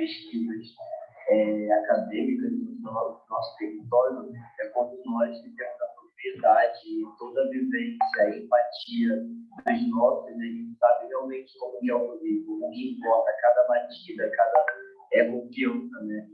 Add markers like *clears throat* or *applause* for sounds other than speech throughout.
pesquisas é, acadêmicas no nosso território, é quando nós temos a propriedade, toda a vivência, a empatia das notas, a gente sabe realmente como é o livro, o que importa, cada batida, cada é confiança, né?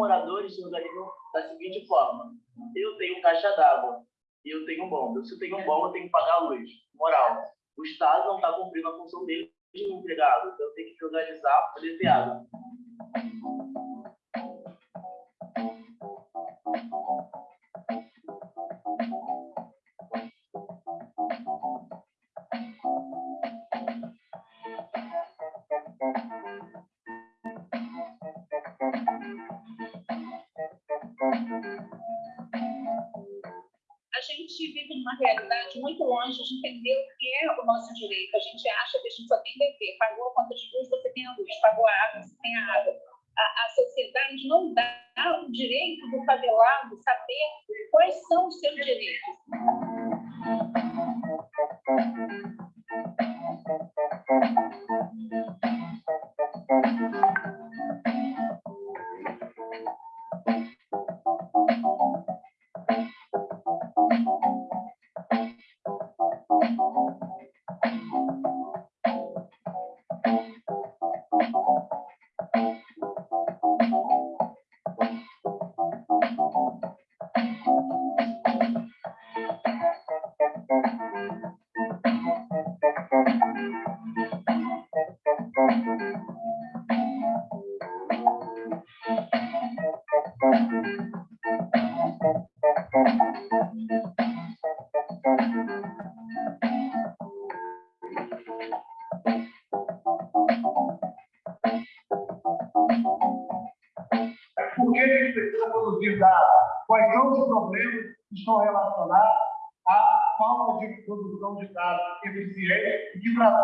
Moradores se organizam da seguinte forma: eu tenho caixa d'água e eu tenho bomba. Se eu tenho bomba, eu tenho que pagar a luz. Moral: o Estado não está cumprindo a função dele de empregado, então eu tenho que organizar para poder ter água. Realidade muito longe de entender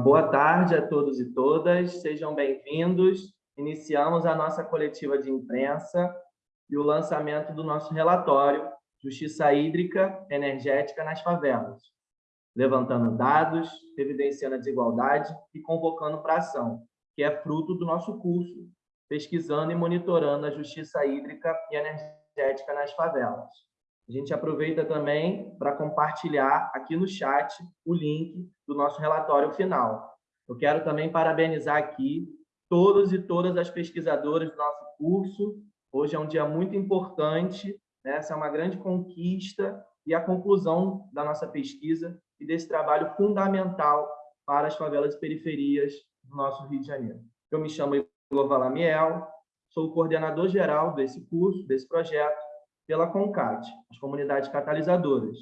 boa tarde a todos e todas, sejam bem-vindos. Iniciamos a nossa coletiva de imprensa e o lançamento do nosso relatório Justiça Hídrica Energética nas Favelas, levantando dados, evidenciando a desigualdade e convocando para ação, que é fruto do nosso curso, pesquisando e monitorando a justiça hídrica e energética nas favelas. A gente aproveita também para compartilhar aqui no chat o link do nosso relatório final. Eu quero também parabenizar aqui todos e todas as pesquisadoras do nosso curso. Hoje é um dia muito importante, né? essa é uma grande conquista e a conclusão da nossa pesquisa e desse trabalho fundamental para as favelas e periferias do nosso Rio de Janeiro. Eu me chamo Igor Valamiel, sou o coordenador geral desse curso, desse projeto, pela CONCAT, as comunidades catalisadoras,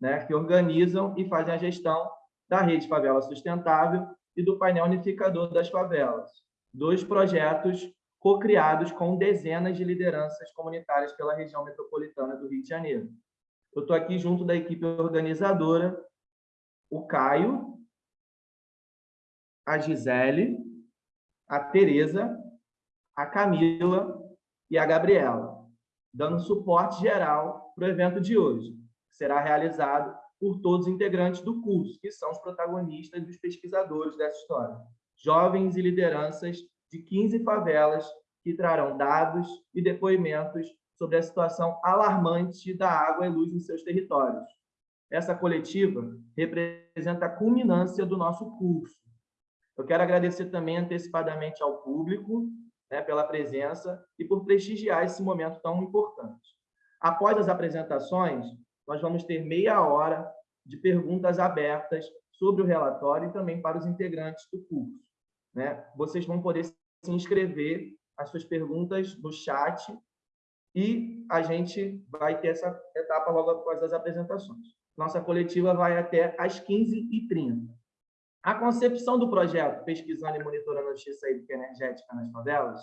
né, que organizam e fazem a gestão da Rede Favela Sustentável e do painel unificador das favelas, dois projetos co-criados com dezenas de lideranças comunitárias pela região metropolitana do Rio de Janeiro. Eu estou aqui junto da equipe organizadora, o Caio, a Gisele, a Tereza, a Camila e a Gabriela dando suporte geral para o evento de hoje, que será realizado por todos os integrantes do curso, que são os protagonistas e os pesquisadores dessa história. Jovens e lideranças de 15 favelas que trarão dados e depoimentos sobre a situação alarmante da água e luz em seus territórios. Essa coletiva representa a culminância do nosso curso. Eu quero agradecer também antecipadamente ao público né, pela presença e por prestigiar esse momento tão importante. Após as apresentações, nós vamos ter meia hora de perguntas abertas sobre o relatório e também para os integrantes do curso. Né? Vocês vão poder se inscrever as suas perguntas no chat e a gente vai ter essa etapa logo após as apresentações. Nossa coletiva vai até às 15h30. A concepção do projeto Pesquisando e Monitorando a Justiça Hídrica Energética nas Favelas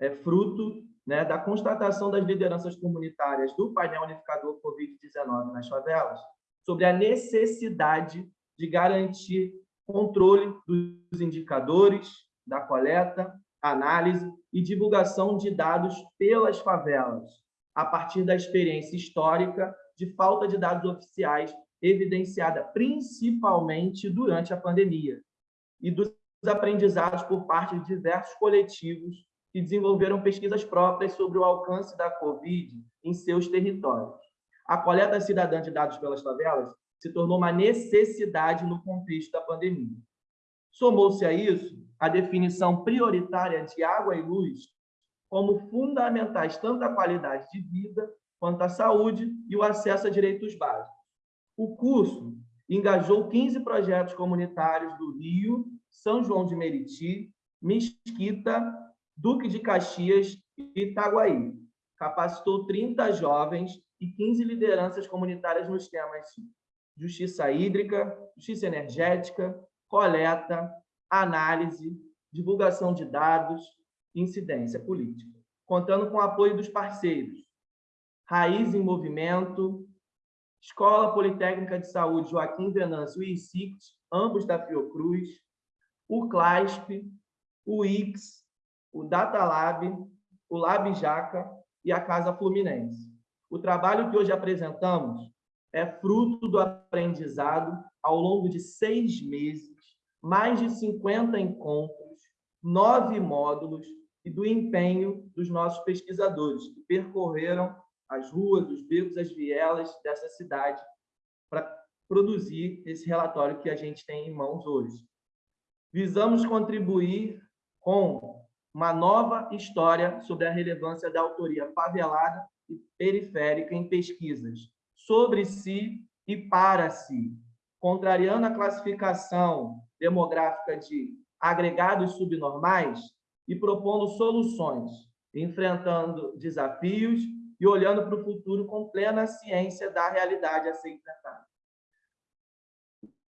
é fruto né, da constatação das lideranças comunitárias do painel unificador Covid-19 nas favelas sobre a necessidade de garantir controle dos indicadores, da coleta, análise e divulgação de dados pelas favelas, a partir da experiência histórica de falta de dados oficiais evidenciada principalmente durante a pandemia e dos aprendizados por parte de diversos coletivos que desenvolveram pesquisas próprias sobre o alcance da Covid em seus territórios. A coleta cidadã de dados pelas favelas se tornou uma necessidade no contexto da pandemia. Somou-se a isso a definição prioritária de água e luz como fundamentais tanto à qualidade de vida quanto à saúde e o acesso a direitos básicos. O curso engajou 15 projetos comunitários do Rio, São João de Meriti, Mesquita, Duque de Caxias e Itaguaí. Capacitou 30 jovens e 15 lideranças comunitárias nos temas justiça hídrica, justiça energética, coleta, análise, divulgação de dados e incidência política, contando com o apoio dos parceiros Raiz em Movimento, Escola Politécnica de Saúde Joaquim Venâncio e ICICT, ambos da Fiocruz, o CLASP, o IX, o DataLab, o Lab Jaca e a Casa Fluminense. O trabalho que hoje apresentamos é fruto do aprendizado ao longo de seis meses, mais de 50 encontros, nove módulos e do empenho dos nossos pesquisadores, que percorreram as ruas, os becos, as vielas dessa cidade para produzir esse relatório que a gente tem em mãos hoje. Visamos contribuir com uma nova história sobre a relevância da autoria favelada e periférica em pesquisas sobre si e para si, contrariando a classificação demográfica de agregados subnormais e propondo soluções, enfrentando desafios e olhando para o futuro com plena ciência da realidade a ser enfrentada.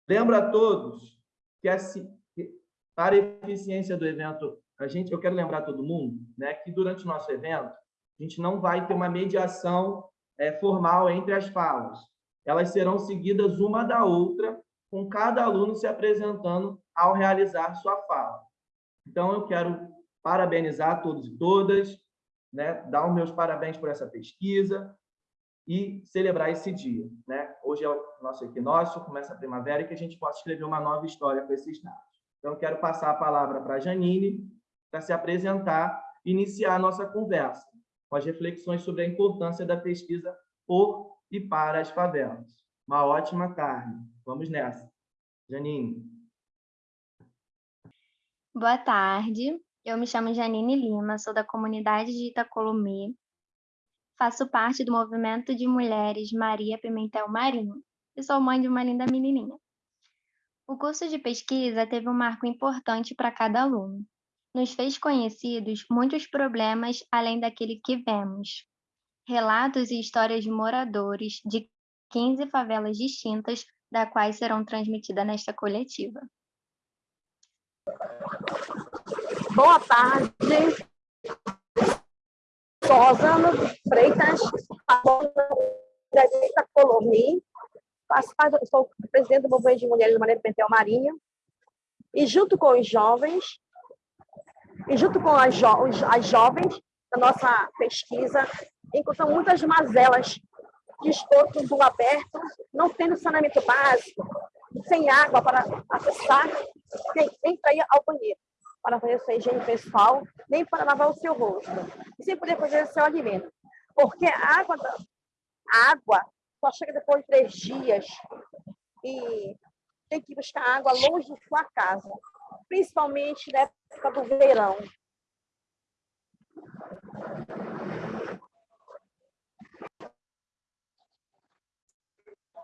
Lembro a todos que, para a eficiência do evento, a gente, eu quero lembrar todo mundo né, que durante o nosso evento, a gente não vai ter uma mediação é, formal entre as falas. Elas serão seguidas uma da outra, com cada aluno se apresentando ao realizar sua fala. Então, eu quero parabenizar todos e todas, né, dar os meus parabéns por essa pesquisa e celebrar esse dia. Né? Hoje é o nosso equinócio, começa a primavera e que a gente possa escrever uma nova história com esses dados. Então, eu quero passar a palavra para a Janine, para se apresentar e iniciar a nossa conversa com as reflexões sobre a importância da pesquisa por e para as favelas. Uma ótima tarde. Vamos nessa. Janine. Boa tarde. Eu me chamo Janine Lima, sou da comunidade de Itacolomê. Faço parte do movimento de mulheres Maria Pimentel Marinho e sou mãe de uma linda menininha. O curso de pesquisa teve um marco importante para cada aluno. Nos fez conhecidos muitos problemas além daquele que vemos. Relatos e histórias de moradores de 15 favelas distintas, da quais serão transmitidas nesta coletiva. Boa tarde. Sou Rosana Freitas, da Colomi. Sou presidente do Movimento de Mulheres do Maneiro Pentel Marinho. E junto com os jovens, e junto com as, jo as jovens da nossa pesquisa, encontramos muitas mazelas de esgoto do aberto, não tendo saneamento básico, sem água para acessar, para ir ao banheiro para fazer sua higiene pessoal, nem para lavar o seu rosto, e sem poder fazer seu alimento. Porque a água, a água só chega depois de três dias e tem que buscar água longe de sua casa, principalmente na época do verão.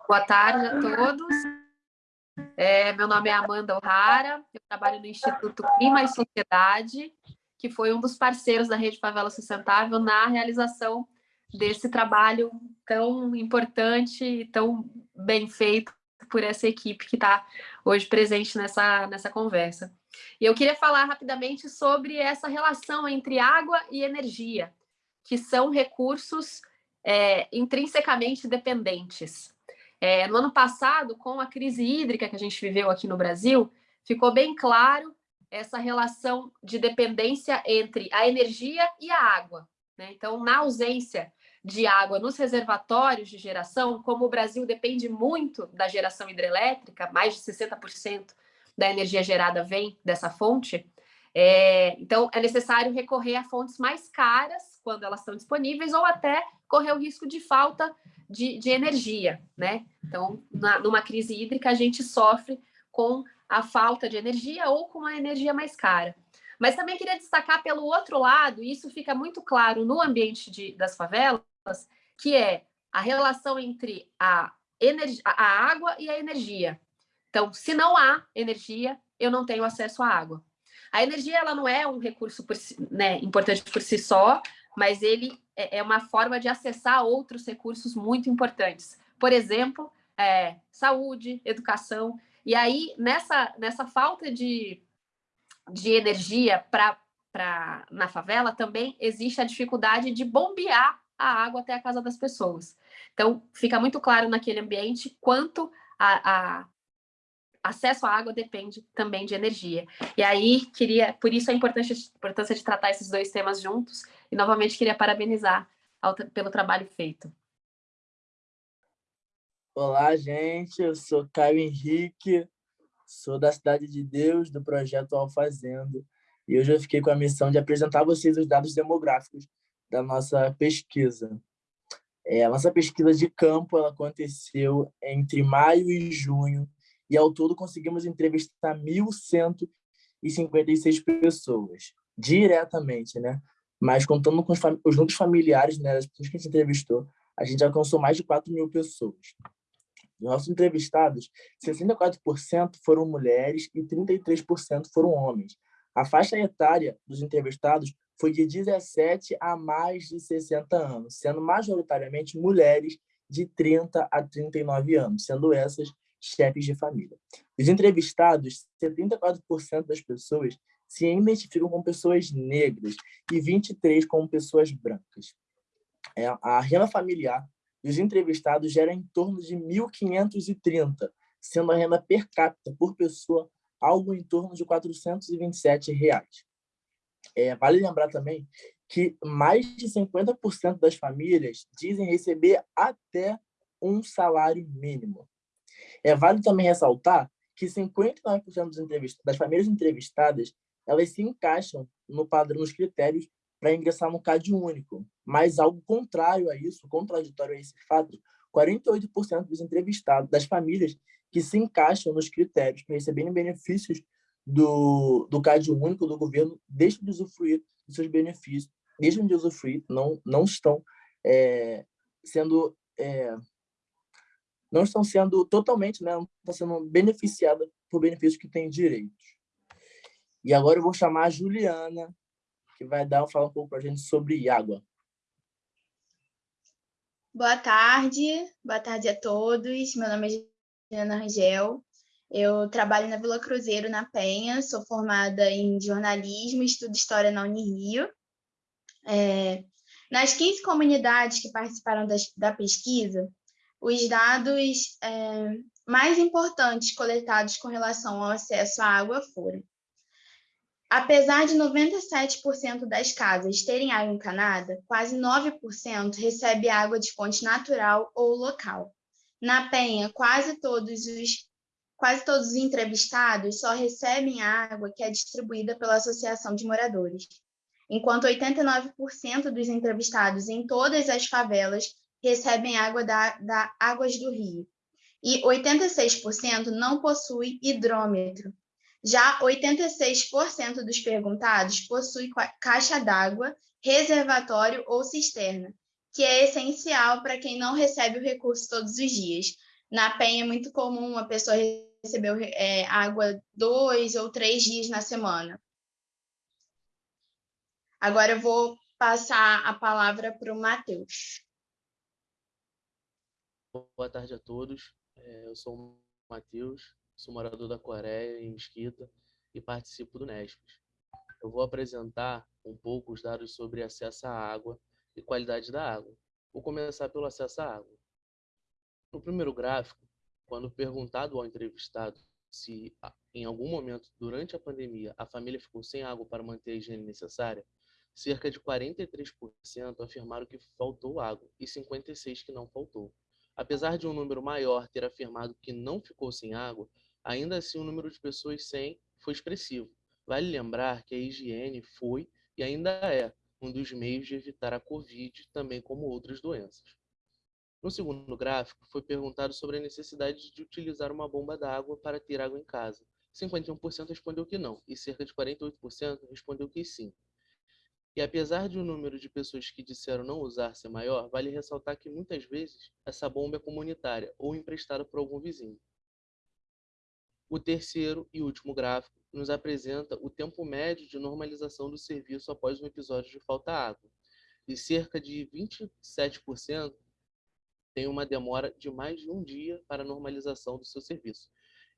Boa tarde a todos. É, meu nome é Amanda O'Hara, eu trabalho no Instituto Clima e Sociedade, que foi um dos parceiros da Rede Favela Sustentável na realização desse trabalho tão importante e tão bem feito por essa equipe que está hoje presente nessa, nessa conversa. E eu queria falar rapidamente sobre essa relação entre água e energia, que são recursos é, intrinsecamente dependentes. É, no ano passado, com a crise hídrica que a gente viveu aqui no Brasil, ficou bem claro essa relação de dependência entre a energia e a água. Né? Então, na ausência de água nos reservatórios de geração, como o Brasil depende muito da geração hidrelétrica, mais de 60% da energia gerada vem dessa fonte, é, então é necessário recorrer a fontes mais caras quando elas estão disponíveis ou até correr o risco de falta de, de energia, né? Então, na, numa crise hídrica, a gente sofre com a falta de energia ou com a energia mais cara. Mas também queria destacar pelo outro lado, e isso fica muito claro no ambiente de, das favelas, que é a relação entre a, a água e a energia. Então, se não há energia, eu não tenho acesso à água. A energia ela não é um recurso por si, né, importante por si só, mas ele é, é uma forma de acessar outros recursos muito importantes. Por exemplo, é, saúde, educação. E aí, nessa, nessa falta de, de energia pra, pra, na favela, também existe a dificuldade de bombear a água até a casa das pessoas. Então, fica muito claro naquele ambiente quanto a, a acesso à água depende também de energia. E aí, queria, por isso a importância, a importância de tratar esses dois temas juntos, e novamente queria parabenizar ao, pelo trabalho feito. Olá, gente, eu sou Caio Henrique, sou da Cidade de Deus, do projeto Alfazendo, e hoje eu fiquei com a missão de apresentar a vocês os dados demográficos da nossa pesquisa. É, a nossa pesquisa de campo ela aconteceu entre maio e junho e ao todo conseguimos entrevistar 1.156 pessoas, diretamente, né? Mas contando com os, os familiares né, das pessoas que a gente entrevistou, a gente alcançou mais de 4 mil pessoas. Dos nossos entrevistados, 64% foram mulheres e 33% foram homens. A faixa etária dos entrevistados foi de 17 a mais de 60 anos, sendo majoritariamente mulheres de 30 a 39 anos, sendo essas chefes de família. Os entrevistados, 74% das pessoas se identificam com pessoas negras e 23% com pessoas brancas. É, a renda familiar dos entrevistados gera em torno de 1.530, sendo a renda per capita por pessoa algo em torno de 427 reais. É, vale lembrar também que mais de 50% das famílias dizem receber até um salário mínimo. É válido também ressaltar que 59% dos das famílias entrevistadas elas se encaixam no padrão, nos critérios para ingressar no CAD único, mas algo contrário a isso, contraditório a esse fato, 48% dos entrevistados, das famílias que se encaixam nos critérios para receberem benefícios do, do CAD único do governo deixam de usufruir dos seus benefícios, deixam de usufruir, não, não estão é, sendo é, não estão sendo totalmente, né, não estão sendo beneficiadas por benefícios que têm direitos. E agora eu vou chamar a Juliana, que vai dar falar um pouco para a gente sobre água. Boa tarde, boa tarde a todos. Meu nome é Juliana Rangel. Eu trabalho na Vila Cruzeiro, na Penha. Sou formada em jornalismo estudo história na Unirio. É, nas 15 comunidades que participaram das, da pesquisa, os dados é, mais importantes coletados com relação ao acesso à água foram Apesar de 97% das casas terem água encanada, quase 9% recebe água de fonte natural ou local. Na Penha, quase todos os quase todos os entrevistados só recebem água que é distribuída pela Associação de Moradores, enquanto 89% dos entrevistados em todas as favelas recebem água da, da Águas do Rio, e 86% não possui hidrômetro, já 86% dos perguntados possui caixa d'água, reservatório ou cisterna, que é essencial para quem não recebe o recurso todos os dias. Na Penha é muito comum uma pessoa receber é, água dois ou três dias na semana. Agora eu vou passar a palavra para o Matheus. Boa tarde a todos. É, eu sou o Matheus, sou morador da Coreia, em Mesquita, e participo do NESPES. Eu vou apresentar um pouco os dados sobre acesso à água e qualidade da água. Vou começar pelo acesso à água. No primeiro gráfico, quando perguntado ao entrevistado se em algum momento durante a pandemia a família ficou sem água para manter a higiene necessária, cerca de 43% afirmaram que faltou água e 56% que não faltou. Apesar de um número maior ter afirmado que não ficou sem água, ainda assim o número de pessoas sem foi expressivo. Vale lembrar que a higiene foi e ainda é um dos meios de evitar a Covid, também como outras doenças. No segundo gráfico, foi perguntado sobre a necessidade de utilizar uma bomba d'água para ter água em casa. 51% respondeu que não, e cerca de 48% respondeu que sim. E apesar de o número de pessoas que disseram não usar ser maior, vale ressaltar que muitas vezes essa bomba é comunitária ou emprestada por algum vizinho. O terceiro e último gráfico nos apresenta o tempo médio de normalização do serviço após um episódio de falta água. E cerca de 27% tem uma demora de mais de um dia para a normalização do seu serviço.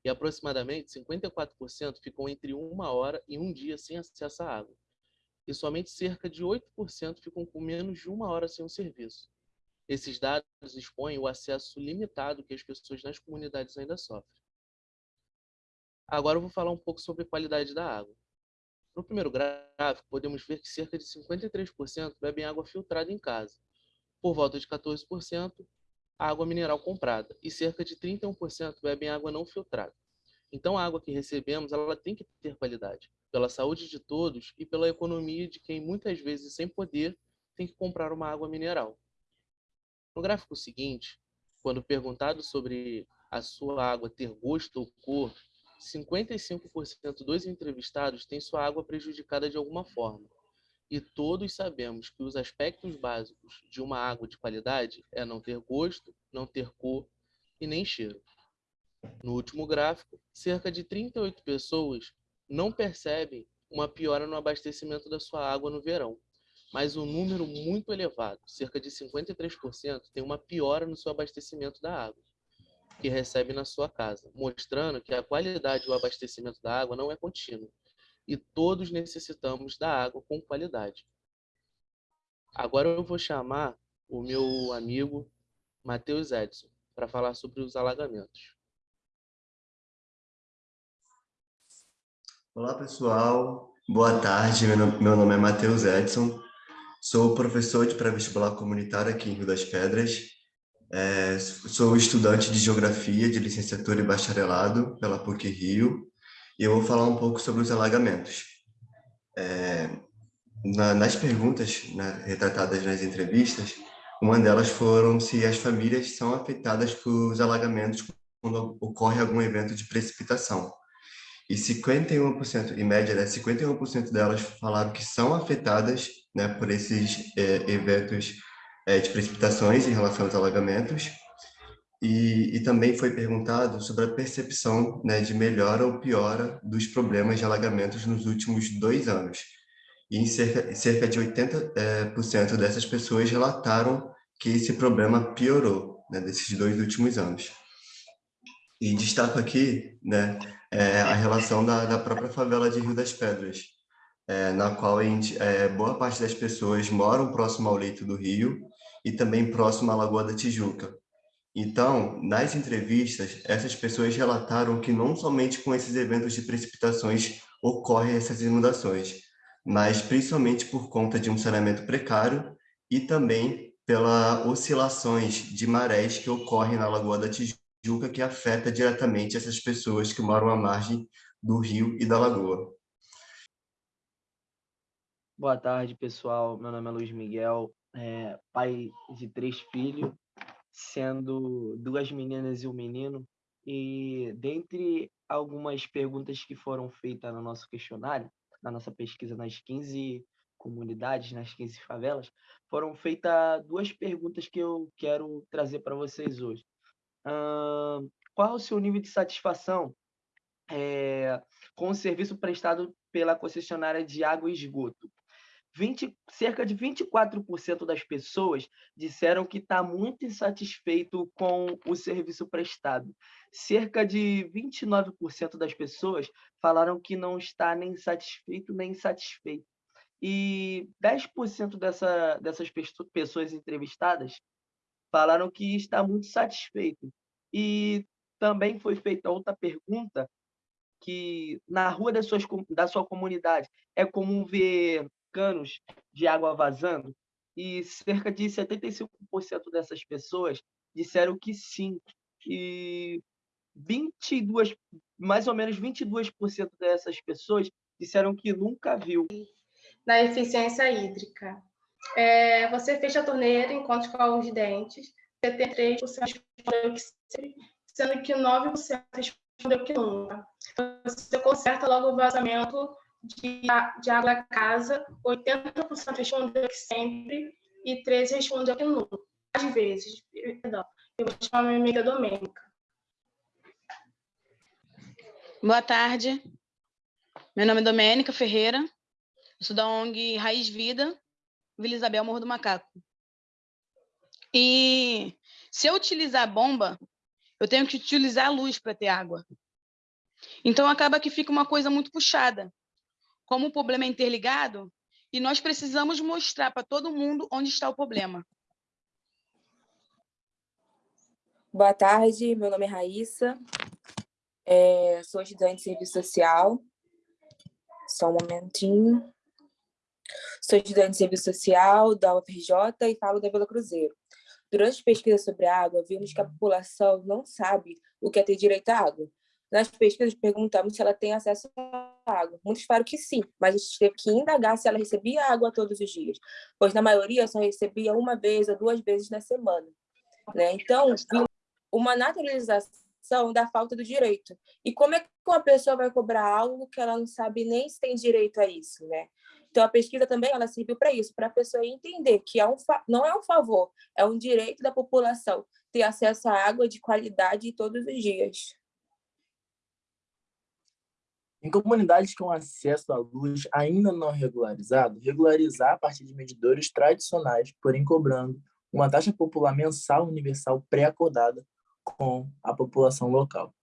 E aproximadamente 54% ficam entre uma hora e um dia sem acesso à água e somente cerca de 8% ficam com menos de uma hora sem o serviço. Esses dados expõem o acesso limitado que as pessoas nas comunidades ainda sofrem. Agora eu vou falar um pouco sobre qualidade da água. No primeiro gráfico, podemos ver que cerca de 53% bebem água filtrada em casa, por volta de 14% água mineral comprada e cerca de 31% bebem água não filtrada. Então, a água que recebemos ela tem que ter qualidade pela saúde de todos e pela economia de quem muitas vezes sem poder tem que comprar uma água mineral. No gráfico seguinte, quando perguntado sobre a sua água ter gosto ou cor, 55% dos entrevistados têm sua água prejudicada de alguma forma. E todos sabemos que os aspectos básicos de uma água de qualidade é não ter gosto, não ter cor e nem cheiro. No último gráfico, cerca de 38 pessoas não percebem uma piora no abastecimento da sua água no verão, mas um número muito elevado, cerca de 53%, tem uma piora no seu abastecimento da água que recebe na sua casa, mostrando que a qualidade do abastecimento da água não é contínua e todos necessitamos da água com qualidade. Agora eu vou chamar o meu amigo Matheus Edson para falar sobre os alagamentos. Olá, pessoal. Boa tarde. Meu nome é Matheus Edson. Sou professor de pré-vestibular comunitário aqui em Rio das Pedras. É, sou estudante de Geografia de licenciatura e bacharelado pela PUC Rio. E eu vou falar um pouco sobre os alagamentos. É, na, nas perguntas né, retratadas nas entrevistas, Uma delas foram se as famílias são afetadas por alagamentos quando ocorre algum evento de precipitação. E 51%, em média, né, 51% delas falaram que são afetadas né, por esses é, eventos é, de precipitações em relação aos alagamentos. E, e, também foi perguntado sobre a percepção né, de melhora ou piora dos problemas de alagamentos nos últimos dois anos. E em cerca, cerca de 80% é, por cento dessas pessoas relataram que esse problema piorou né, desses dois últimos anos. E destaco aqui né, é, a relação da, da própria favela de Rio das Pedras, é, na qual gente, é, boa parte das pessoas moram próximo ao leito do rio e também próximo à Lagoa da Tijuca. Então, nas entrevistas, essas pessoas relataram que não somente com esses eventos de precipitações ocorrem essas inundações, mas principalmente por conta de um saneamento precário e também pelas oscilações de marés que ocorrem na Lagoa da Tijuca, que afeta diretamente essas pessoas que moram à margem do rio e da lagoa. Boa tarde, pessoal. Meu nome é Luiz Miguel, é, pai de três filhos, sendo duas meninas e um menino. E dentre algumas perguntas que foram feitas no nosso questionário, na nossa pesquisa nas 15 comunidades, nas 15 favelas, foram feitas duas perguntas que eu quero trazer para vocês hoje. Uh, qual o seu nível de satisfação é, com o serviço prestado pela concessionária de água e esgoto? 20, cerca de 24% das pessoas disseram que está muito insatisfeito com o serviço prestado. Cerca de 29% das pessoas falaram que não está nem satisfeito nem insatisfeito. E 10% dessa, dessas pessoas entrevistadas falaram que está muito satisfeito. E também foi feita outra pergunta que na rua das suas, da sua comunidade é comum ver canos de água vazando? E cerca de 75% dessas pessoas disseram que sim. E 22, mais ou menos 22% dessas pessoas disseram que nunca viu. Na eficiência hídrica. É, você fecha a torneira enquanto escova os dentes, 73% respondeu que sendo que 9% respondeu que nunca. Você conserta logo o vazamento de, de água da casa, 80% respondeu que sempre e 13% respondeu que nunca. Às vezes, perdão, eu vou chamar minha amiga Domênica. Boa tarde. Meu nome é Domênica Ferreira. Eu sou da ONG Raiz Vida, Vila Isabel, Morro do Macaco. E se eu utilizar bomba, eu tenho que utilizar a luz para ter água. Então acaba que fica uma coisa muito puxada como o problema é interligado, e nós precisamos mostrar para todo mundo onde está o problema. Boa tarde, meu nome é Raíssa, é, sou estudante de serviço social. Só um momentinho. Sou estudante de serviço social da UFRJ e falo da Vila Cruzeiro. Durante a pesquisa sobre água, vimos que a população não sabe o que é ter direito à água. Nas pesquisas, perguntamos se ela tem acesso à água. Muitos que sim, mas a gente teve que indagar se ela recebia água todos os dias, pois na maioria só recebia uma vez ou duas vezes na semana. Né? Então, uma naturalização da falta do direito. E como é que uma pessoa vai cobrar algo que ela não sabe nem se tem direito a isso? Né? Então, a pesquisa também ela serviu para isso, para a pessoa entender que é um não é um favor, é um direito da população ter acesso à água de qualidade todos os dias. Em comunidades com acesso à luz ainda não regularizado, regularizar a partir de medidores tradicionais, porém cobrando uma taxa popular mensal universal pré-acordada com a população local.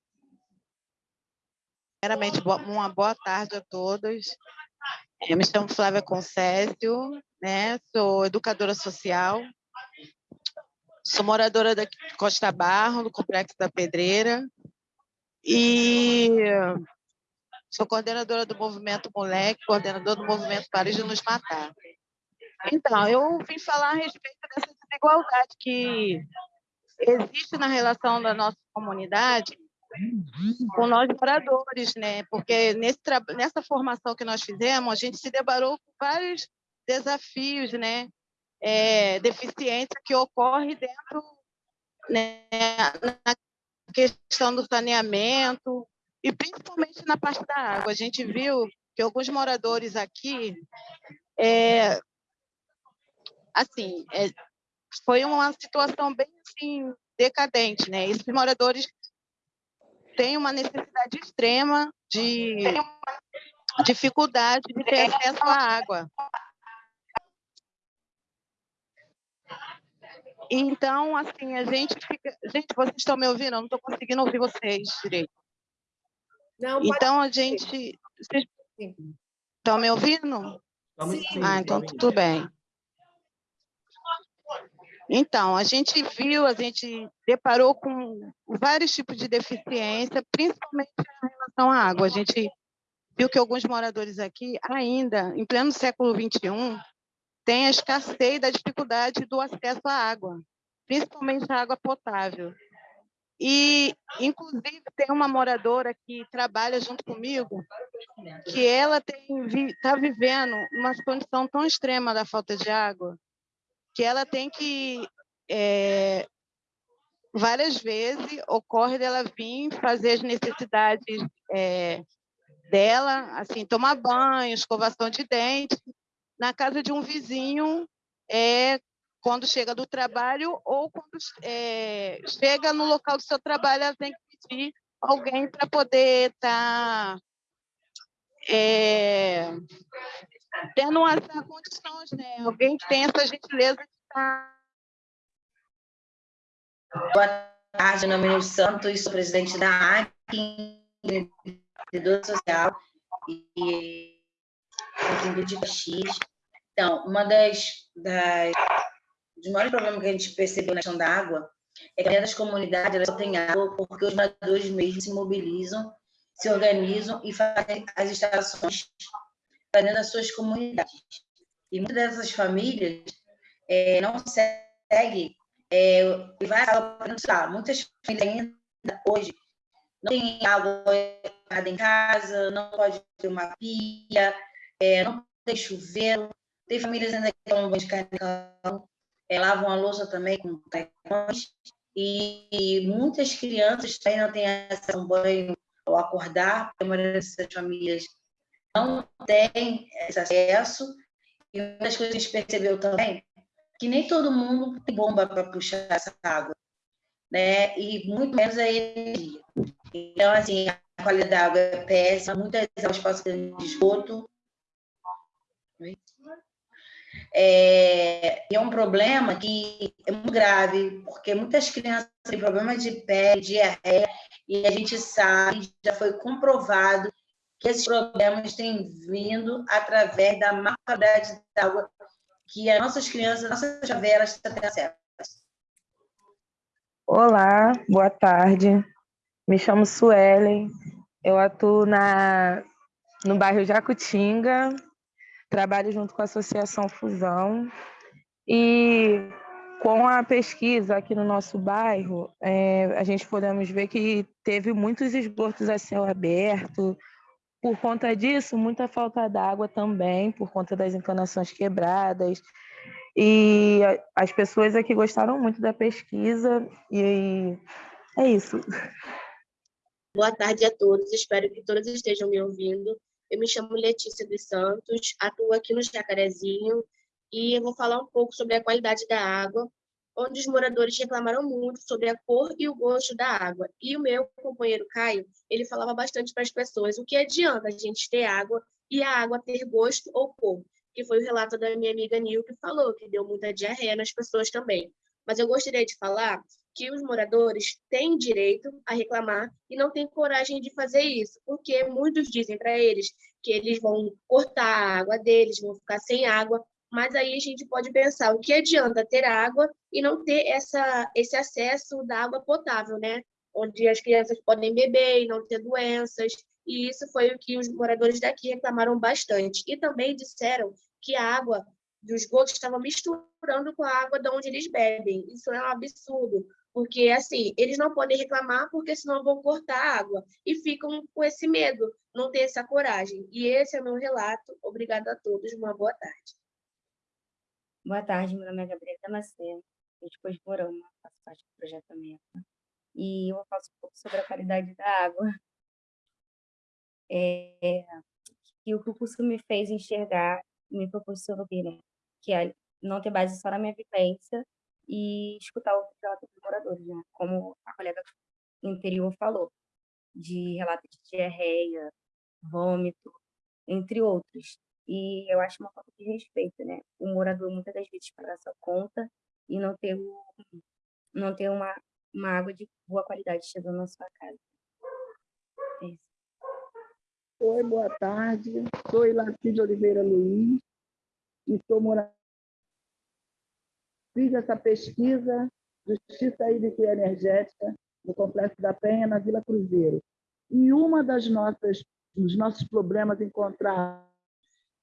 Primeiramente, uma boa tarde a todos. Eu me chamo Flávia Concésio, né? sou educadora social, sou moradora da Costa Barro, do Complexo da Pedreira, e Sou coordenadora do Movimento Moleque, coordenadora do Movimento Paris de Nos Matar. Então, eu vim falar a respeito dessa desigualdade que existe na relação da nossa comunidade com nós moradores, né? Porque nesse, nessa formação que nós fizemos, a gente se deparou com vários desafios, né? é, deficiência que ocorre dentro né, na questão do saneamento e principalmente na parte da água. A gente viu que alguns moradores aqui, é, assim, é, foi uma situação bem assim, decadente, né? Esses moradores têm uma necessidade extrema de dificuldade de ter acesso à água. Então, assim, a gente fica... Gente, vocês estão me ouvindo? Eu não estou conseguindo ouvir vocês direito. Não, então, a gente... Vocês estão me ouvindo? Sim. Ah, então tudo bem. Então, a gente viu, a gente deparou com vários tipos de deficiência, principalmente em relação à água. A gente viu que alguns moradores aqui, ainda, em pleno século XXI, tem a escassez da dificuldade do acesso à água, principalmente à água potável. E, inclusive, tem uma moradora que trabalha junto comigo, que ela está vivendo uma condição tão extrema da falta de água, que ela tem que, é, várias vezes, ocorre dela vir fazer as necessidades é, dela, assim, tomar banho, escovação de dente, na casa de um vizinho, é, quando chega do trabalho ou quando é, chega no local do seu trabalho, ela tem que pedir alguém para poder estar tá, é, tendo essas condições, né? Alguém que tem essa gentileza de estar. Tá Boa tarde, meu nome é Santos, sou presidente da AC, empreendedor social e aqui de. Então, uma das, das dos maiores problemas que a gente percebeu na questão da água é que a das comunidades elas só tem água porque os moradores mesmo se mobilizam, se organizam e fazem as instalações para dentro das suas comunidades. E muitas dessas famílias é, não conseguem é, levar água para Muitas famílias ainda hoje não têm água em casa, não pode ter uma pia, é, não tem chuveiro, tem famílias ainda que tomam banho de carne é, lavam a louça também com tecões, e, muitas crianças também não têm acesso a um banho ao acordar, porque a maioria dessas famílias não tem esse acesso, e uma das coisas que a gente percebeu também que nem todo mundo tem bomba para puxar essa água, né? E muito menos a energia. Então, assim, a qualidade da água é péssima, muitas águas passam de esgoto, é, é um problema que é muito grave, porque muitas crianças têm problemas de pele, diarreia, e a gente sabe, já foi comprovado, que esses problemas têm vindo através da má qualidade da água que as nossas crianças, nossas chaveras estão tendo acesso. Olá, boa tarde. Me chamo Suelen, eu atuo na, no bairro Jacutinga, trabalho junto com a Associação Fusão e com a pesquisa aqui no nosso bairro, é, a gente podemos ver que teve muitos esgotos a céu aberto, por conta disso, muita falta d'água também, por conta das encanações quebradas. E as pessoas aqui gostaram muito da pesquisa e é isso. Boa tarde a todos, espero que todos estejam me ouvindo. Eu me chamo Letícia dos Santos, atuo aqui no Jacarezinho e eu vou falar um pouco sobre a qualidade da água, onde os moradores reclamaram muito sobre a cor e o gosto da água. E o meu companheiro Caio, ele falava bastante para as pessoas o que adianta a gente ter água e a água ter gosto ou cor, que foi o relato da minha amiga Nil que falou, que deu muita diarreia nas pessoas também. Mas eu gostaria de falar que os moradores têm direito a reclamar e não têm coragem de fazer isso, porque muitos dizem para eles que eles vão cortar a água deles, vão ficar sem água, mas aí a gente pode pensar o que adianta ter água e não ter essa, esse acesso da água potável, né? Onde as crianças podem beber e não ter doenças, e isso foi o que os moradores daqui reclamaram bastante. E também disseram que a água do esgoto estava misturando com a água de onde eles bebem. Isso é um absurdo, porque, assim, eles não podem reclamar porque senão vão cortar a água. E ficam com esse medo, não ter essa coragem. E esse é o meu relato. Obrigada a todos. Uma boa tarde. Boa tarde, meu nome é Gabriela Damasceno, eu depois de Morama, faço parte do projeto MEPA, e eu falo um pouco sobre a qualidade da água. É, e o que o curso me fez enxergar, me proporcionou ver, né? Que é não ter base só na minha vivência e escutar o relato dos moradores, né? Como a colega anterior falou, de relatos de diarreia, vômito, entre outros. E eu acho uma falta de respeito, né? O morador muitas das vezes pagar sua conta e não ter, o, não ter uma, uma água de boa qualidade chegando na sua casa. É isso. Oi, boa tarde. Sou Ilaci de Oliveira Luiz e estou morando. Fiz essa pesquisa Justiça Hídrica e Energética no Complexo da Penha, na Vila Cruzeiro. E uma das nossas dos nossos problemas encontrar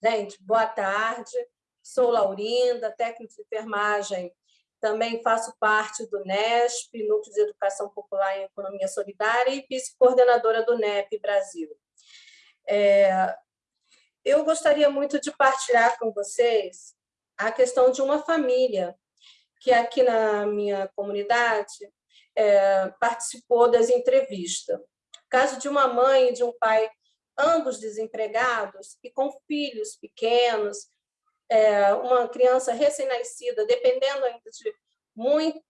Gente, boa tarde. Sou Laurinda, técnica de enfermagem. Também faço parte do NESP, Núcleo de Educação Popular em Economia Solidária, e vice-coordenadora do NEP Brasil. É, eu gostaria muito de partilhar com vocês a questão de uma família que aqui na minha comunidade é, participou das entrevistas. Caso de uma mãe e de um pai ambos desempregados e com filhos pequenos, é, uma criança recém-nascida, dependendo ainda de muito,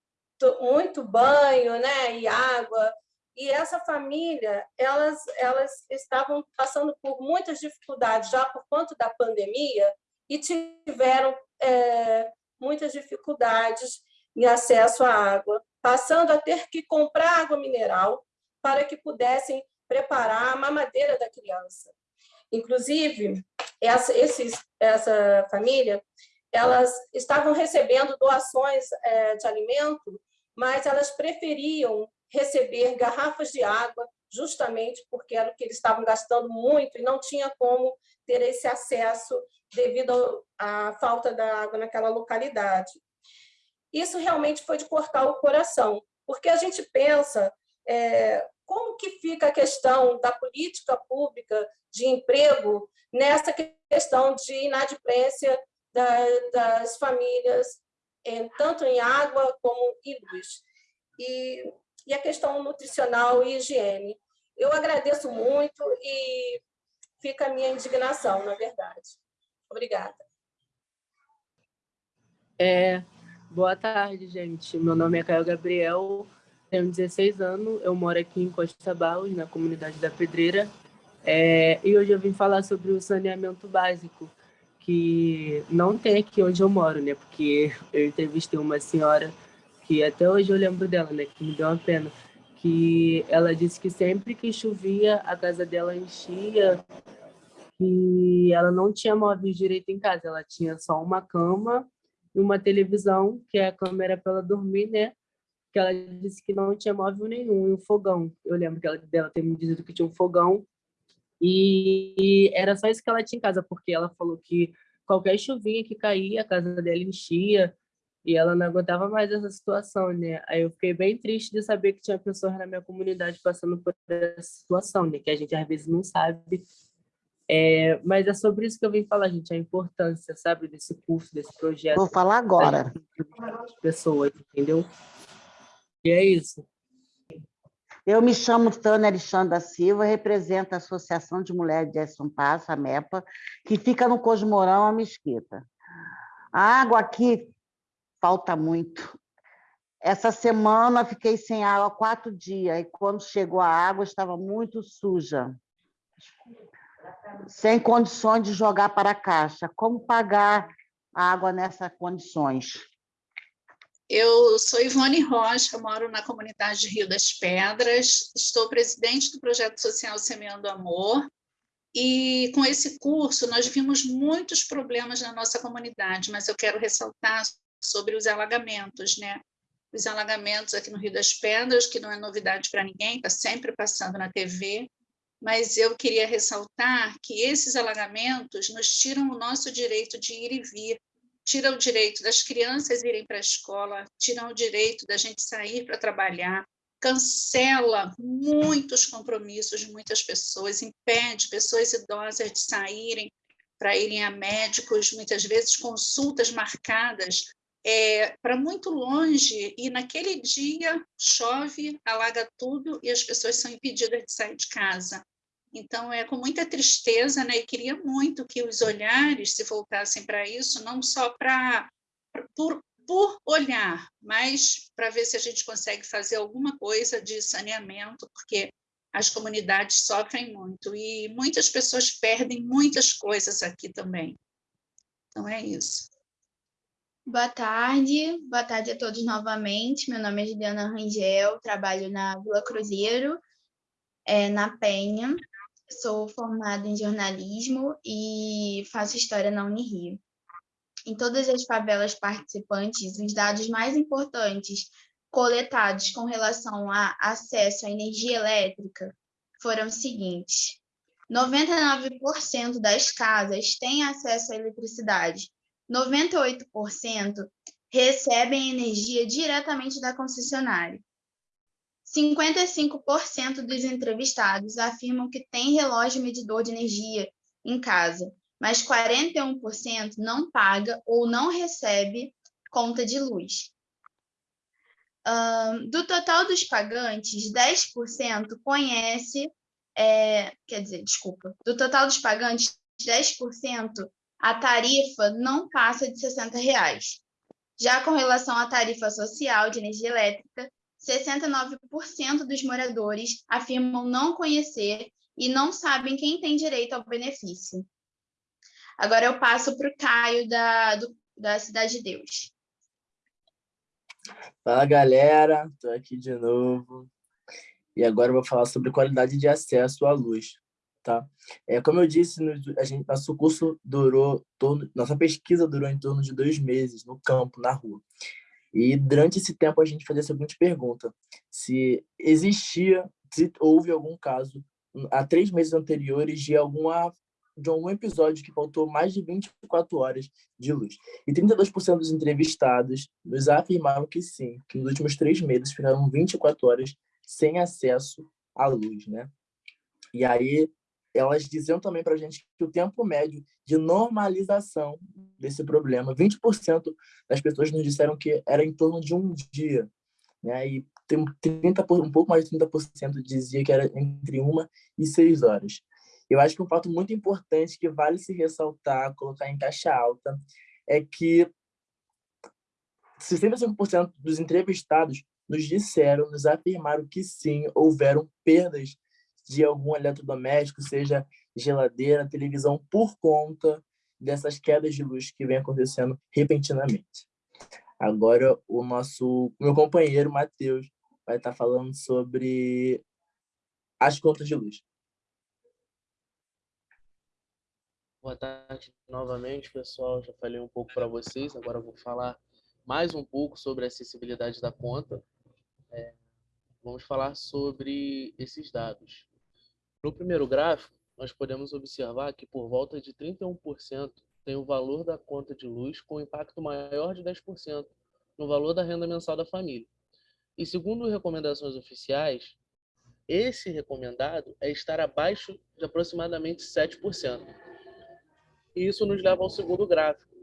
muito banho né, e água. E essa família, elas, elas estavam passando por muitas dificuldades já por conta da pandemia e tiveram é, muitas dificuldades em acesso à água, passando a ter que comprar água mineral para que pudessem preparar a mamadeira da criança. Inclusive, essa, esses, essa família, elas estavam recebendo doações é, de alimento, mas elas preferiam receber garrafas de água, justamente porque era o que eles estavam gastando muito e não tinha como ter esse acesso devido à falta da água naquela localidade. Isso realmente foi de cortar o coração, porque a gente pensa é, como que fica a questão da política pública de emprego nessa questão de inadimplência das famílias, tanto em água como em luz. E, e a questão nutricional e higiene. Eu agradeço muito e fica a minha indignação, na verdade. Obrigada. É, boa tarde, gente. Meu nome é Caio Gabriel, tenho 16 anos, eu moro aqui em Costa Barros, na comunidade da Pedreira, é, e hoje eu vim falar sobre o saneamento básico, que não tem aqui onde eu moro, né? Porque eu entrevistei uma senhora que até hoje eu lembro dela, né? Que me deu uma pena, que ela disse que sempre que chovia a casa dela enchia, que ela não tinha móveis direito em casa, ela tinha só uma cama e uma televisão, que a cama era para ela dormir, né? que ela disse que não tinha móvel nenhum, e um fogão. Eu lembro que ela, dela ter me dito que tinha um fogão, e era só isso que ela tinha em casa, porque ela falou que qualquer chuvinha que caía, a casa dela enchia, e ela não aguentava mais essa situação, né? Aí eu fiquei bem triste de saber que tinha pessoas na minha comunidade passando por essa situação, né? Que a gente às vezes não sabe. É, mas é sobre isso que eu vim falar, gente, a importância, sabe, desse curso, desse projeto. Vou falar agora. Pessoas, entendeu? E é isso. Eu me chamo Tânia Alexandra Silva, represento a Associação de Mulheres de São Passo, a MEPA, que fica no Cosmorão, a Mesquita. A água aqui falta muito. Essa semana fiquei sem água quatro dias, e quando chegou a água estava muito suja. Sem condições de jogar para a caixa. Como pagar a água nessas condições? Eu sou Ivone Rocha, moro na comunidade de Rio das Pedras, estou presidente do projeto social Semeando Amor, e com esse curso nós vimos muitos problemas na nossa comunidade, mas eu quero ressaltar sobre os alagamentos, né? Os alagamentos aqui no Rio das Pedras, que não é novidade para ninguém, está sempre passando na TV, mas eu queria ressaltar que esses alagamentos nos tiram o nosso direito de ir e vir, tira o direito das crianças irem para a escola, tira o direito da gente sair para trabalhar, cancela muitos compromissos de muitas pessoas, impede pessoas idosas de saírem para irem a médicos, muitas vezes consultas marcadas é, para muito longe, e naquele dia chove, alaga tudo e as pessoas são impedidas de sair de casa. Então, é com muita tristeza, né? E queria muito que os olhares se voltassem para isso, não só para por, por olhar, mas para ver se a gente consegue fazer alguma coisa de saneamento, porque as comunidades sofrem muito e muitas pessoas perdem muitas coisas aqui também. Então, é isso. Boa tarde, boa tarde a todos novamente. Meu nome é Juliana Rangel, trabalho na Vila Cruzeiro, é, na Penha. Sou formada em jornalismo e faço história na Unirio. Em todas as favelas participantes, os dados mais importantes coletados com relação a acesso à energia elétrica foram os seguintes: 99% das casas têm acesso à eletricidade 98% recebem energia diretamente da concessionária. 55% dos entrevistados afirmam que tem relógio medidor de energia em casa, mas 41% não paga ou não recebe conta de luz. Um, do total dos pagantes, 10% conhece, é, quer dizer, desculpa, do total dos pagantes, 10% a tarifa não passa de 60 reais. Já com relação à tarifa social de energia elétrica, 69% dos moradores afirmam não conhecer e não sabem quem tem direito ao benefício. Agora eu passo para o Caio, da, do, da Cidade de Deus. Fala, galera. Estou aqui de novo. E agora eu vou falar sobre qualidade de acesso à luz tá? É, como eu disse, no, a gente, nosso curso durou, torno, nossa pesquisa durou em torno de dois meses no campo, na rua. E durante esse tempo a gente fazia a seguinte pergunta, se existia, se houve algum caso há três meses anteriores de alguma de algum episódio que faltou mais de 24 horas de luz. E 32% dos entrevistados nos afirmaram que sim, que nos últimos três meses ficaram 24 horas sem acesso à luz, né? E aí, elas diziam também para a gente que o tempo médio de normalização desse problema, 20% das pessoas nos disseram que era em torno de um dia, né? E tem 30 um pouco mais de 30% dizia que era entre uma e seis horas. Eu acho que um fato muito importante que vale se ressaltar, colocar em caixa alta, é que 65% dos entrevistados nos disseram, nos afirmaram que sim, houveram perdas de algum eletrodoméstico, seja geladeira, televisão, por conta dessas quedas de luz que vem acontecendo repentinamente. Agora, o nosso meu companheiro, Matheus, vai estar falando sobre as contas de luz. Boa tarde novamente, pessoal. Já falei um pouco para vocês, agora vou falar mais um pouco sobre a acessibilidade da conta. É, vamos falar sobre esses dados. No primeiro gráfico, nós podemos observar que por volta de 31% tem o valor da conta de luz com impacto maior de 10% no valor da renda mensal da família. E segundo recomendações oficiais, esse recomendado é estar abaixo de aproximadamente 7%. E isso nos leva ao segundo gráfico,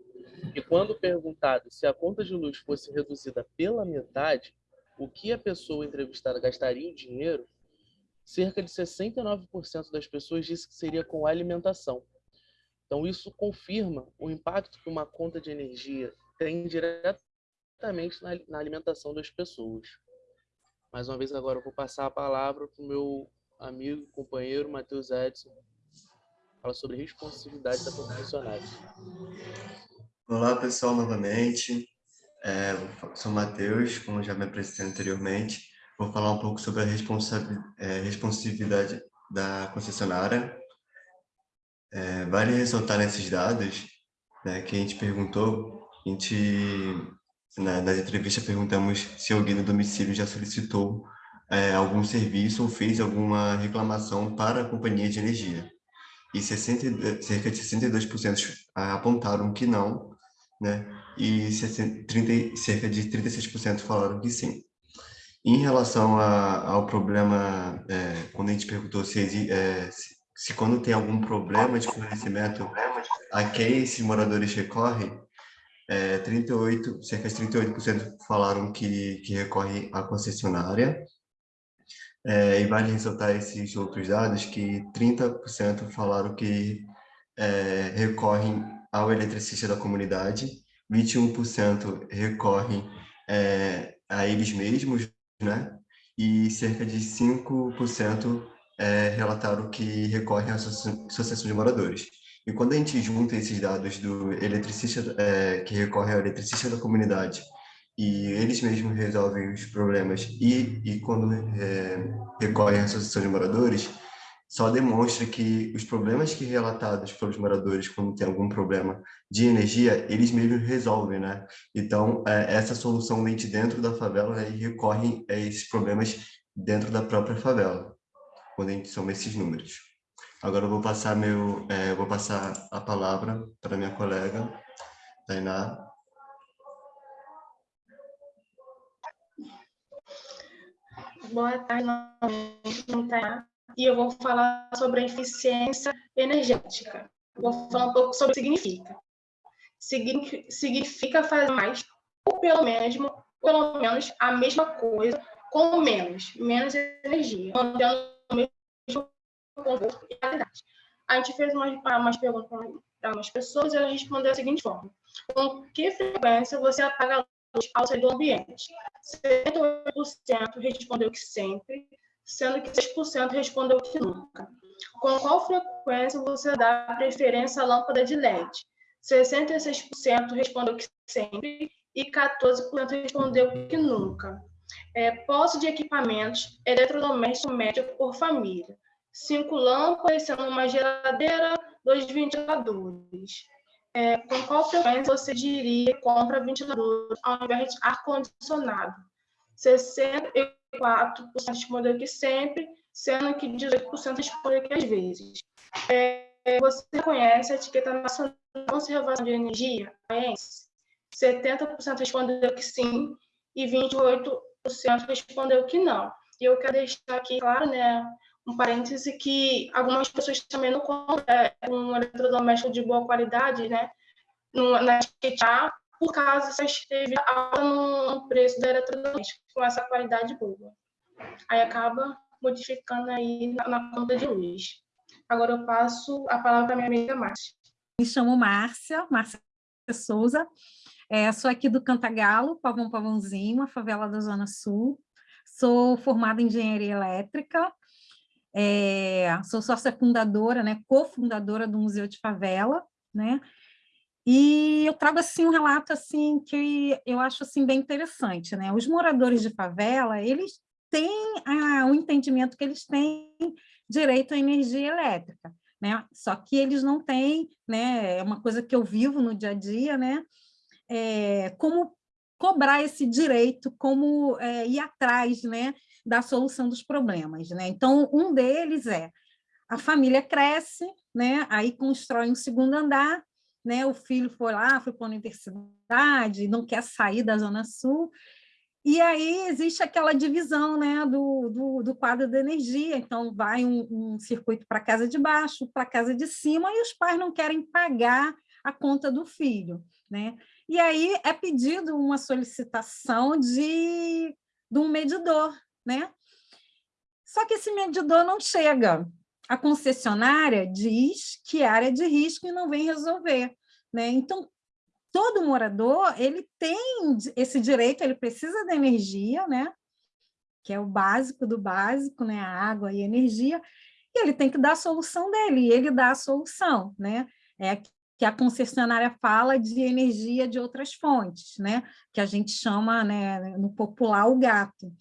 que quando perguntado se a conta de luz fosse reduzida pela metade, o que a pessoa entrevistada gastaria em dinheiro, cerca de 69% das pessoas disse que seria com alimentação. Então, isso confirma o impacto que uma conta de energia tem diretamente na, alimentação das pessoas. Mais uma vez, agora eu vou passar a palavra para o meu amigo, companheiro, Matheus Edson, fala sobre responsividade da profissionais. Olá, pessoal, novamente. É, sou Matheus, como já me apresentei anteriormente vou falar um pouco sobre a é, responsividade da concessionária. É, vale ressaltar nesses dados né, que a gente perguntou, a gente, na, nas entrevistas perguntamos se alguém no domicílio já solicitou é, algum serviço ou fez alguma reclamação para a companhia de energia. E 60, cerca de 62% apontaram que não, né? e 30, cerca de 36% falaram que sim. Em relação a, ao problema, é, quando a gente perguntou se, é, se, se quando tem algum problema de fornecimento, a quem esses moradores recorrem, é, 38, cerca de 38% falaram que, que recorrem à concessionária, é, e vale ressaltar esses outros dados que 30% falaram que é, recorrem ao eletricista da comunidade, 21% recorrem é, a eles mesmos, né? e cerca de 5% é, relataram que recorrem à associação de moradores. E quando a gente junta esses dados do eletricista, é, que recorre ao eletricista da comunidade e eles mesmos resolvem os problemas e, e quando é, recorrem à associação de moradores, só demonstra que os problemas que relatados pelos moradores quando tem algum problema de energia, eles mesmos resolvem, né? Então, é, essa solução vem de dentro da favela né, e recorre a esses problemas dentro da própria favela, quando a gente soma esses números. Agora eu vou passar, meu, é, vou passar a palavra para minha colega, Tainá, Boa tarde, novamente, e eu vou falar sobre a eficiência energética. Vou falar um pouco sobre o que significa. Significa fazer mais, ou pelo menos, pelo menos a mesma coisa, com menos, menos energia, mantendo o mesmo conforto e qualidade. A gente fez umas, umas perguntas para umas pessoas e elas responderam da seguinte forma. Com que frequência você apaga a luz ao sair do ambiente? 78% respondeu que sempre, sendo que 6% respondeu que nunca. Com qual frequência você dá preferência à lâmpada de LED? 66% respondeu que sempre e 14% respondeu que nunca. É, posse de equipamentos eletrodomésticos médio por família. Cinco lâmpadas, sendo uma geladeira, dois ventiladores. É, com qual frequência você diria compra ventilador ao invés de ar-condicionado? 64% respondeu que sempre, sendo que 18% respondeu que às vezes. É, você conhece a etiqueta nacional de conservação de energia, a ENS? 70% respondeu que sim e 28% respondeu que não. E eu quero deixar aqui claro, né, um parêntese que algumas pessoas também não compram é, um eletrodoméstico de boa qualidade, né, na etiqueta por causa se esteve alta no preço da eletrodoméstico com essa qualidade boa. Aí acaba modificando aí na, na conta de luz. Agora eu passo a palavra para minha amiga Márcia. Me chamo Márcia, Márcia Souza, é, sou aqui do Cantagalo, Pavão Pavãozinho, a favela da Zona Sul. Sou formada em engenharia elétrica, é, sou sócia fundadora, né, cofundadora do Museu de Favela, né, e eu trago assim um relato assim que eu acho assim bem interessante, né? Os moradores de favela, eles têm ah, o entendimento que eles têm direito à energia elétrica, né? Só que eles não têm, né? É uma coisa que eu vivo no dia a dia, né? É, como cobrar esse direito, como é, ir atrás, né? Da solução dos problemas, né? Então, um deles é a família cresce, né? Aí constrói um segundo andar né, o filho foi lá, foi para a universidade, não quer sair da Zona Sul, e aí existe aquela divisão né, do, do, do quadro da energia, então vai um, um circuito para a casa de baixo, para a casa de cima, e os pais não querem pagar a conta do filho. Né? E aí é pedido uma solicitação de, de um medidor, né? Só que esse medidor não chega, a concessionária diz que é área de risco e não vem resolver. Né? Então, todo morador ele tem esse direito, ele precisa da energia, né? que é o básico do básico, né? a água e a energia, e ele tem que dar a solução dele, e ele dá a solução. Né? É que a concessionária fala de energia de outras fontes, né? que a gente chama, né, no popular, o gato.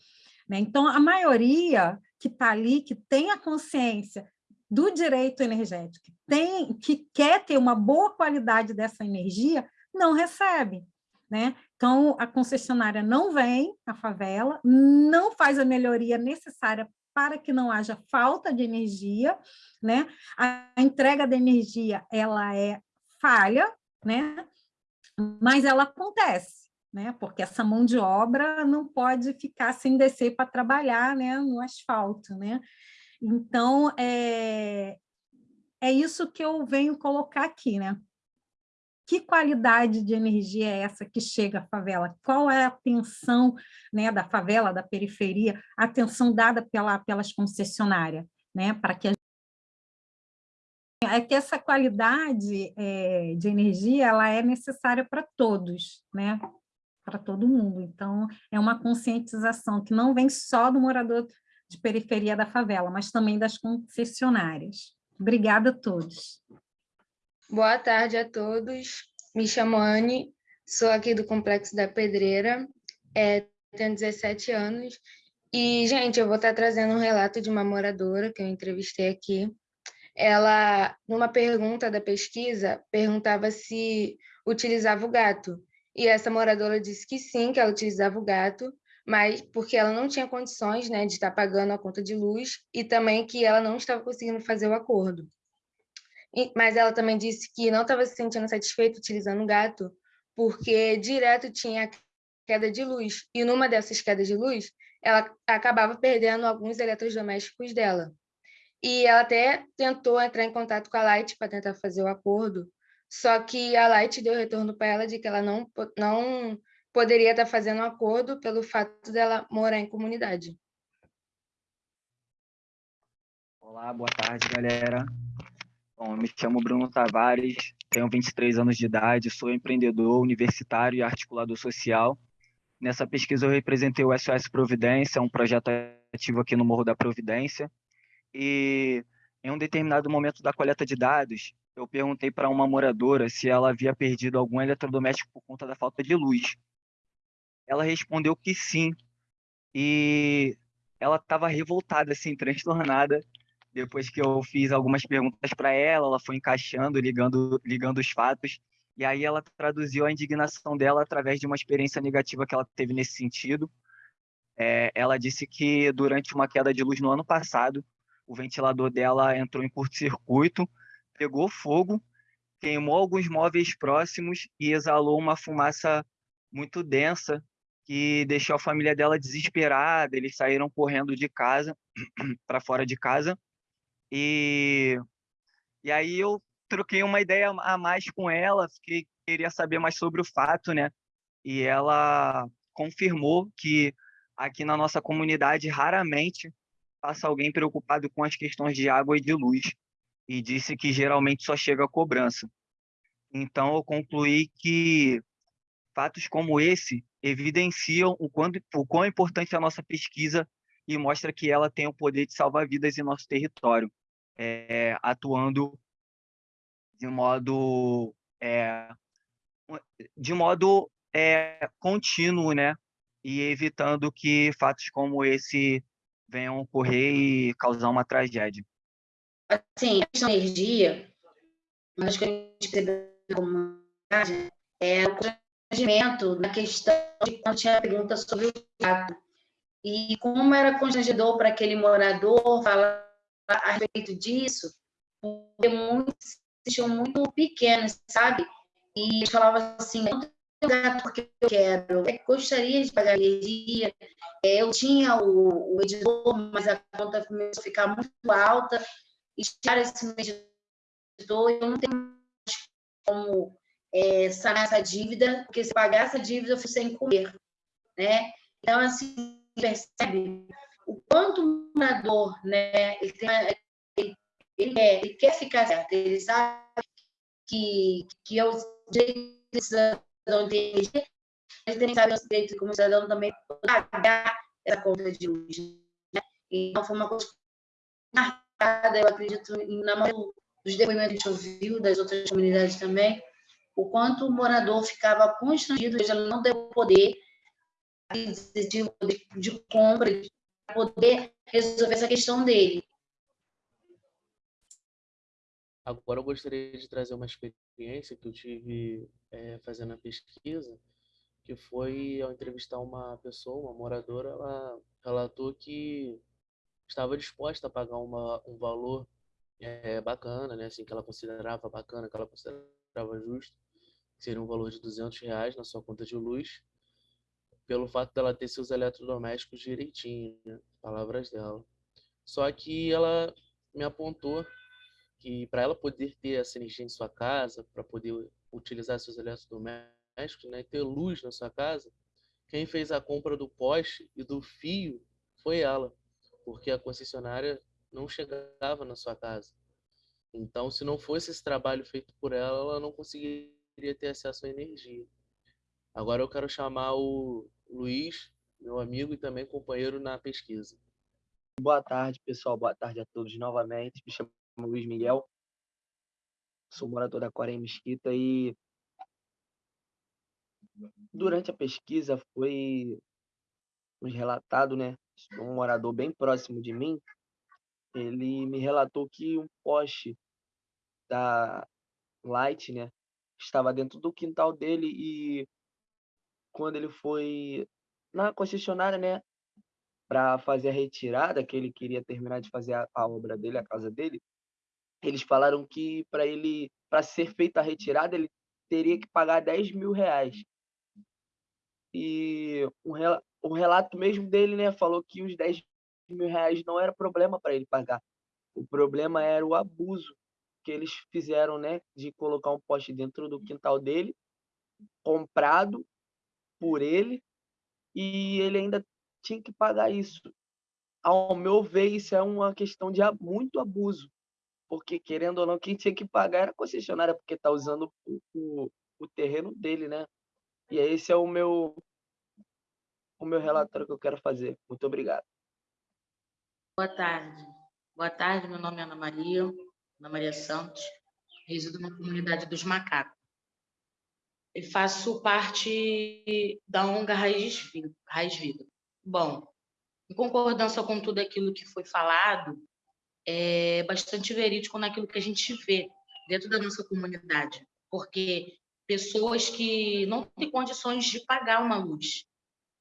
Né? Então, a maioria que está ali, que tem a consciência do direito energético, tem, que quer ter uma boa qualidade dessa energia, não recebe. Né? Então, a concessionária não vem à favela, não faz a melhoria necessária para que não haja falta de energia, né? A entrega da energia, ela é falha, né? Mas ela acontece, né? Porque essa mão de obra não pode ficar sem descer para trabalhar, né? No asfalto, né? Então, é, é isso que eu venho colocar aqui, né? Que qualidade de energia é essa que chega à favela? Qual é a atenção né, da favela, da periferia, a atenção dada pela, pelas concessionárias, né, para que a é que essa qualidade é, de energia ela é necessária para todos, né? para todo mundo. Então, é uma conscientização que não vem só do morador de periferia da favela, mas também das concessionárias. Obrigada a todos. Boa tarde a todos. Me chamo Anne, sou aqui do Complexo da Pedreira, é, tenho 17 anos. E, gente, eu vou estar trazendo um relato de uma moradora que eu entrevistei aqui. Ela, numa pergunta da pesquisa, perguntava se utilizava o gato. E essa moradora disse que sim, que ela utilizava o gato, mas porque ela não tinha condições né, de estar pagando a conta de luz e também que ela não estava conseguindo fazer o acordo. E, mas ela também disse que não estava se sentindo satisfeita utilizando o gato porque direto tinha queda de luz. E numa dessas quedas de luz, ela acabava perdendo alguns eletrodomésticos dela. E ela até tentou entrar em contato com a Light para tentar fazer o acordo, só que a Light deu retorno para ela de que ela não, não poderia estar fazendo um acordo pelo fato dela morar em comunidade. Olá, boa tarde, galera. Bom, me chamo Bruno Tavares, tenho 23 anos de idade, sou empreendedor, universitário e articulador social. Nessa pesquisa eu representei o SOS Providência, um projeto ativo aqui no Morro da Providência. E em um determinado momento da coleta de dados, eu perguntei para uma moradora se ela havia perdido algum eletrodoméstico por conta da falta de luz. Ela respondeu que sim. E ela estava revoltada, assim, transtornada. Depois que eu fiz algumas perguntas para ela, ela foi encaixando, ligando, ligando os fatos. E aí ela traduziu a indignação dela através de uma experiência negativa que ela teve nesse sentido. É, ela disse que durante uma queda de luz no ano passado, o ventilador dela entrou em curto-circuito pegou fogo, queimou alguns móveis próximos e exalou uma fumaça muito densa que deixou a família dela desesperada. Eles saíram correndo de casa *clears throat* para fora de casa e e aí eu troquei uma ideia a mais com ela, que queria saber mais sobre o fato, né? E ela confirmou que aqui na nossa comunidade raramente passa alguém preocupado com as questões de água e de luz e disse que geralmente só chega a cobrança. Então, eu concluí que fatos como esse evidenciam o, quanto, o quão importante é a nossa pesquisa e mostra que ela tem o poder de salvar vidas em nosso território, é, atuando de modo é, de modo é, contínuo, né? E evitando que fatos como esse venham ocorrer e causar uma tragédia assim, a questão da energia, mas que a gente percebeu na comunidade é o constrangimento na questão de quando tinha pergunta sobre o gato. E como era constrangedor para aquele morador falar a respeito disso, porque muitos se muito pequenos, sabe? E eles falavam assim, não tenho gato porque eu quero, eu gostaria de pagar energia, é, eu tinha o, o editor, mas a conta começou a ficar muito alta, estirar esse mediador, eu não tenho mais como é, sanar essa dívida, porque se pagar essa dívida, eu fui sem comer, né? Então, assim, percebe o quanto o morador, né, ele, tem, ele, ele, quer, ele quer ficar certo, ele sabe que, que é o direito do cidadão de ele também sabe o direito como cidadão também pagar essa conta de luz. Né? Então, foi uma coisa eu acredito, na maioria dos depoimentos que a gente ouviu, das outras comunidades também, o quanto o morador ficava constrangido, ele não deu poder de, de compra, para poder resolver essa questão dele. Agora eu gostaria de trazer uma experiência que eu tive é, fazendo a pesquisa, que foi ao entrevistar uma pessoa, uma moradora, ela relatou que estava disposta a pagar uma, um valor é, bacana, né? Assim, que ela considerava bacana, que ela considerava justo, seria um valor de 200 reais na sua conta de luz, pelo fato dela ter seus eletrodomésticos direitinho, né? palavras dela. Só que ela me apontou que para ela poder ter essa energia em sua casa, para poder utilizar seus eletrodomésticos, né, e ter luz na sua casa, quem fez a compra do poste e do fio foi ela, porque a concessionária não chegava na sua casa. Então, se não fosse esse trabalho feito por ela, ela não conseguiria ter acesso à energia. Agora eu quero chamar o Luiz, meu amigo e também companheiro na pesquisa. Boa tarde, pessoal. Boa tarde a todos novamente. Me chamo Luiz Miguel. Sou morador da Coreia Mesquita e durante a pesquisa foi nos relatado, né, um morador bem próximo de mim, ele me relatou que um poste da Light, né, estava dentro do quintal dele e quando ele foi na concessionária, né, para fazer a retirada, que ele queria terminar de fazer a, a obra dele, a casa dele, eles falaram que para ele, para ser feita a retirada, ele teria que pagar 10 mil reais. E o, o relato mesmo dele, né, falou que os 10 mil reais não era problema para ele pagar. O problema era o abuso que eles fizeram, né, de colocar um poste dentro do quintal dele, comprado por ele, e ele ainda tinha que pagar isso. Ao meu ver, isso é uma questão de muito abuso, porque, querendo ou não, quem tinha que pagar era a concessionária, porque está usando o, o, o terreno dele, né? E esse é o meu, o meu relatório que eu quero fazer. Muito obrigado. Boa tarde. Boa tarde, meu nome é Ana Maria, Ana Maria Santos, resido na comunidade dos macacos. E faço parte da ONG Raiz. Raiz Vida. Bom, em concordância com tudo aquilo que foi falado, é bastante verídico naquilo que a gente vê dentro da nossa comunidade, porque pessoas que não têm condições de pagar uma luz,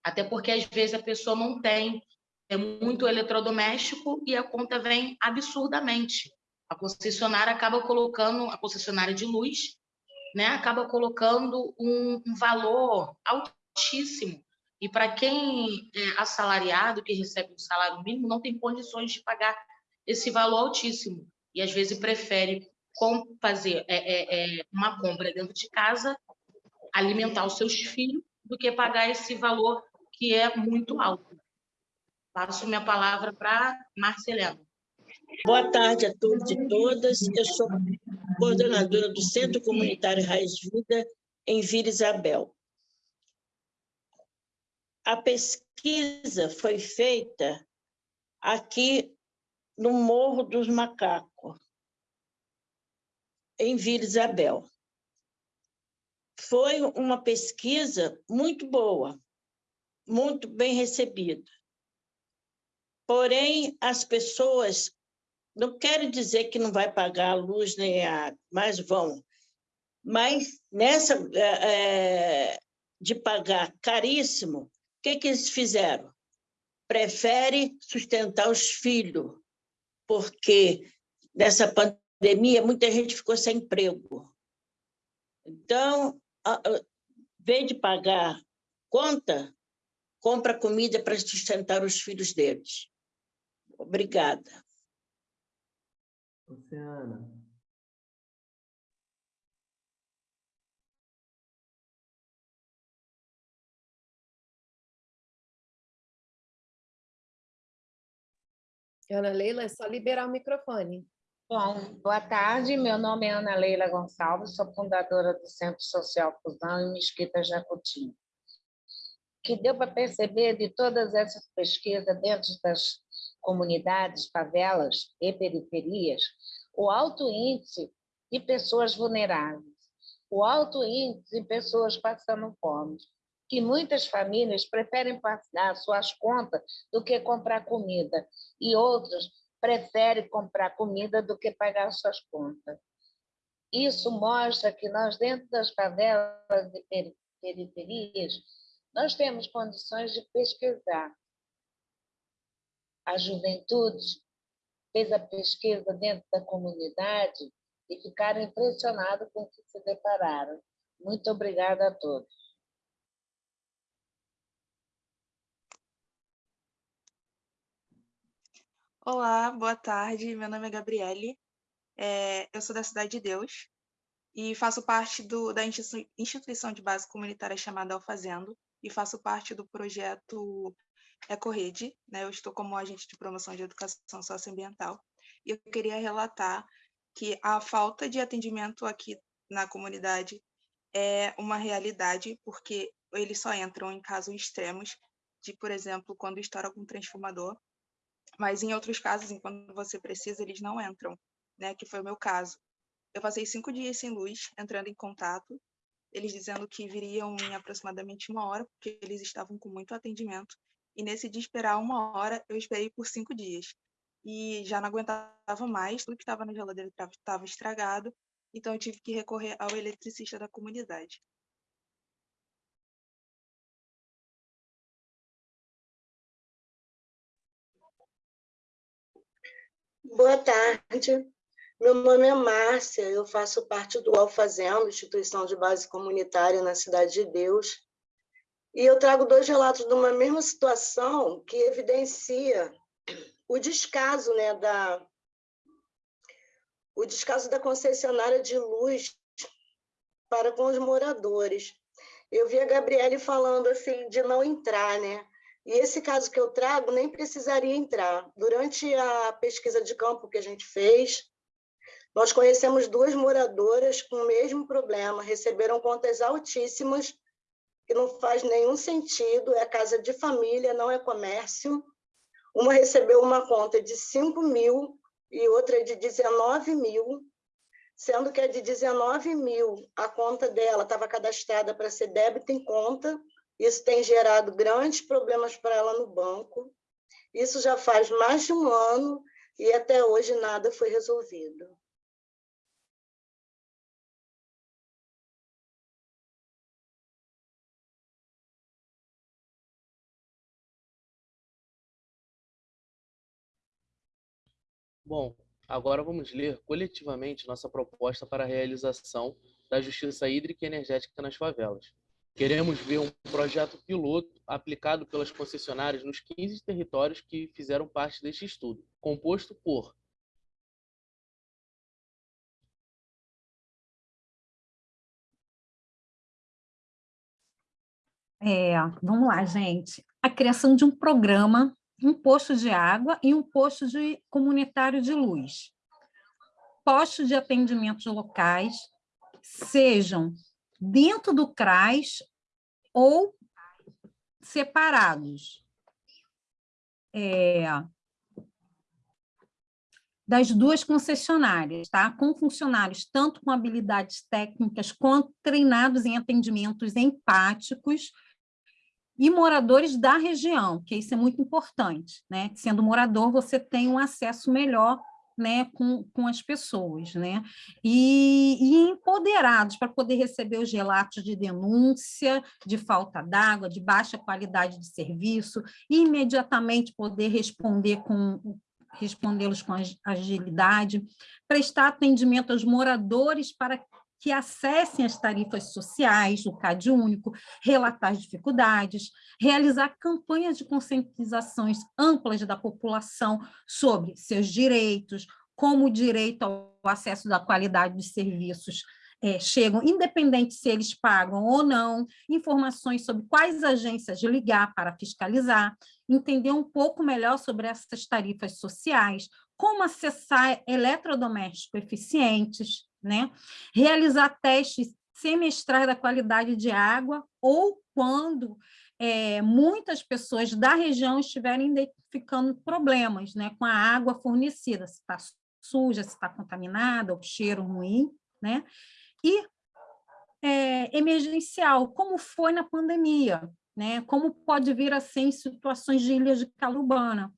até porque às vezes a pessoa não tem é muito eletrodoméstico e a conta vem absurdamente. A concessionária acaba colocando, a concessionária de luz, né, acaba colocando um, um valor altíssimo. E para quem é assalariado, que recebe um salário mínimo, não tem condições de pagar esse valor altíssimo. E às vezes prefere fazer é, é, é, uma compra dentro de casa, alimentar os seus filhos, do que pagar esse valor que é muito alto. Passo minha palavra para Marcelena. Boa tarde a todos e todas. Eu sou coordenadora do Centro Comunitário Raiz Vida, em Vila Isabel. A pesquisa foi feita aqui no Morro dos Macacos, em Vila Isabel. Foi uma pesquisa muito boa, muito bem recebida. Porém, as pessoas não querem dizer que não vai pagar a luz nem a água, mas vão. Mas nessa é, de pagar caríssimo, o que, que eles fizeram? Prefere sustentar os filhos, porque nessa pandemia muita gente ficou sem emprego. Então, vez de pagar conta, compra comida para sustentar os filhos deles. Obrigada. Luciana. Ana Leila, é só liberar o microfone. Bom, boa tarde. Meu nome é Ana Leila Gonçalves, sou fundadora do Centro Social Fusão em Mesquita Jacutinho. que deu para perceber de todas essas pesquisas dentro das comunidades, favelas e periferias, o alto índice de pessoas vulneráveis, o alto índice de pessoas passando fome, que muitas famílias preferem pagar suas contas do que comprar comida, e outros preferem comprar comida do que pagar suas contas. Isso mostra que nós, dentro das favelas e periferias, nós temos condições de pesquisar, a juventude fez a pesquisa dentro da comunidade e ficaram impressionados com o que se depararam. Muito obrigada a todos. Olá, boa tarde. Meu nome é Gabriele. É, eu sou da Cidade de Deus e faço parte do, da instituição de base comunitária chamada Alfazendo e faço parte do projeto Ecorrede. Né? Eu estou como agente de promoção de educação socioambiental e eu queria relatar que a falta de atendimento aqui na comunidade é uma realidade, porque eles só entram em casos extremos, de, por exemplo, quando estoura algum transformador, mas em outros casos, enquanto você precisa, eles não entram, né? Que foi o meu caso. Eu passei cinco dias sem luz, entrando em contato, eles dizendo que viriam em aproximadamente uma hora, porque eles estavam com muito atendimento. E nesse de esperar uma hora, eu esperei por cinco dias. E já não aguentava mais, tudo que estava na geladeira estava estragado, então eu tive que recorrer ao eletricista da comunidade. Boa tarde. Meu nome é Márcia, eu faço parte do Alfazendo, instituição de base comunitária na Cidade de Deus. E eu trago dois relatos de uma mesma situação que evidencia o descaso, né, da, o descaso da concessionária de luz para com os moradores. Eu vi a Gabriele falando assim de não entrar, né? E esse caso que eu trago nem precisaria entrar. Durante a pesquisa de campo que a gente fez, nós conhecemos duas moradoras com o mesmo problema, receberam contas altíssimas, que não faz nenhum sentido, é casa de família, não é comércio. Uma recebeu uma conta de 5 mil e outra de 19 mil, sendo que a de 19 mil, a conta dela estava cadastrada para ser débito em conta, isso tem gerado grandes problemas para ela no banco. Isso já faz mais de um ano e até hoje nada foi resolvido. Bom, agora vamos ler coletivamente nossa proposta para a realização da justiça hídrica e energética nas favelas. Queremos ver um projeto piloto aplicado pelas concessionárias nos 15 territórios que fizeram parte deste estudo, composto por É, vamos lá, gente. A criação de um programa, um posto de água e um posto de comunitário de luz. Postos de atendimento locais, sejam dentro do CRAS ou separados. É, das duas concessionárias, tá? com funcionários tanto com habilidades técnicas quanto treinados em atendimentos empáticos e moradores da região, que isso é muito importante. Né? Sendo morador, você tem um acesso melhor né, com, com as pessoas, né? E, e empoderados para poder receber os relatos de denúncia, de falta d'água, de baixa qualidade de serviço, e imediatamente poder responder com respondê-los com agilidade, prestar atendimento aos moradores para que acessem as tarifas sociais, o CAD único, relatar as dificuldades, realizar campanhas de conscientizações amplas da população sobre seus direitos, como o direito ao acesso da qualidade dos serviços é, chegam, independente se eles pagam ou não, informações sobre quais agências ligar para fiscalizar, entender um pouco melhor sobre essas tarifas sociais, como acessar eletrodomésticos eficientes, né? realizar testes semestrais da qualidade de água ou quando é, muitas pessoas da região estiverem identificando problemas né, com a água fornecida, se está suja, se está contaminada, o cheiro ruim, né? E é, emergencial, como foi na pandemia, né? Como pode vir a ser em situações de ilhas de calubana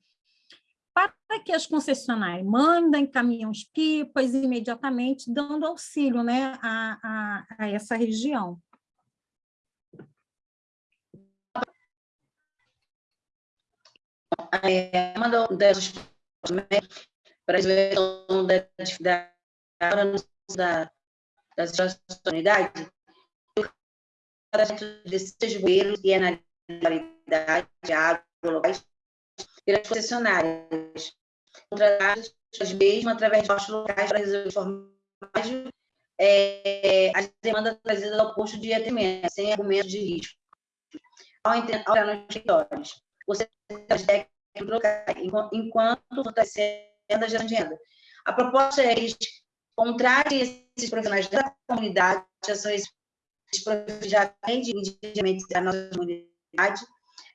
para que as concessionárias mandem caminhões-pipas imediatamente, dando auxílio né, a, a, a essa região. É, uma das para a da, da, das unidades, de seis bueiros e analisabilidade de água locais pelas concessionárias, contratadas mesmo através de postos locais para resolver de forma mais é, as demandas trazidas ao posto de atendimento, sem argumento de risco. Ao entrar nos territórios, você técnicos locais, enquanto fortalecendo a gestão de renda. A proposta é eles contrarem esses profissionais da comunidade, já são esses profissionais já têm diretamente da nossa comunidade,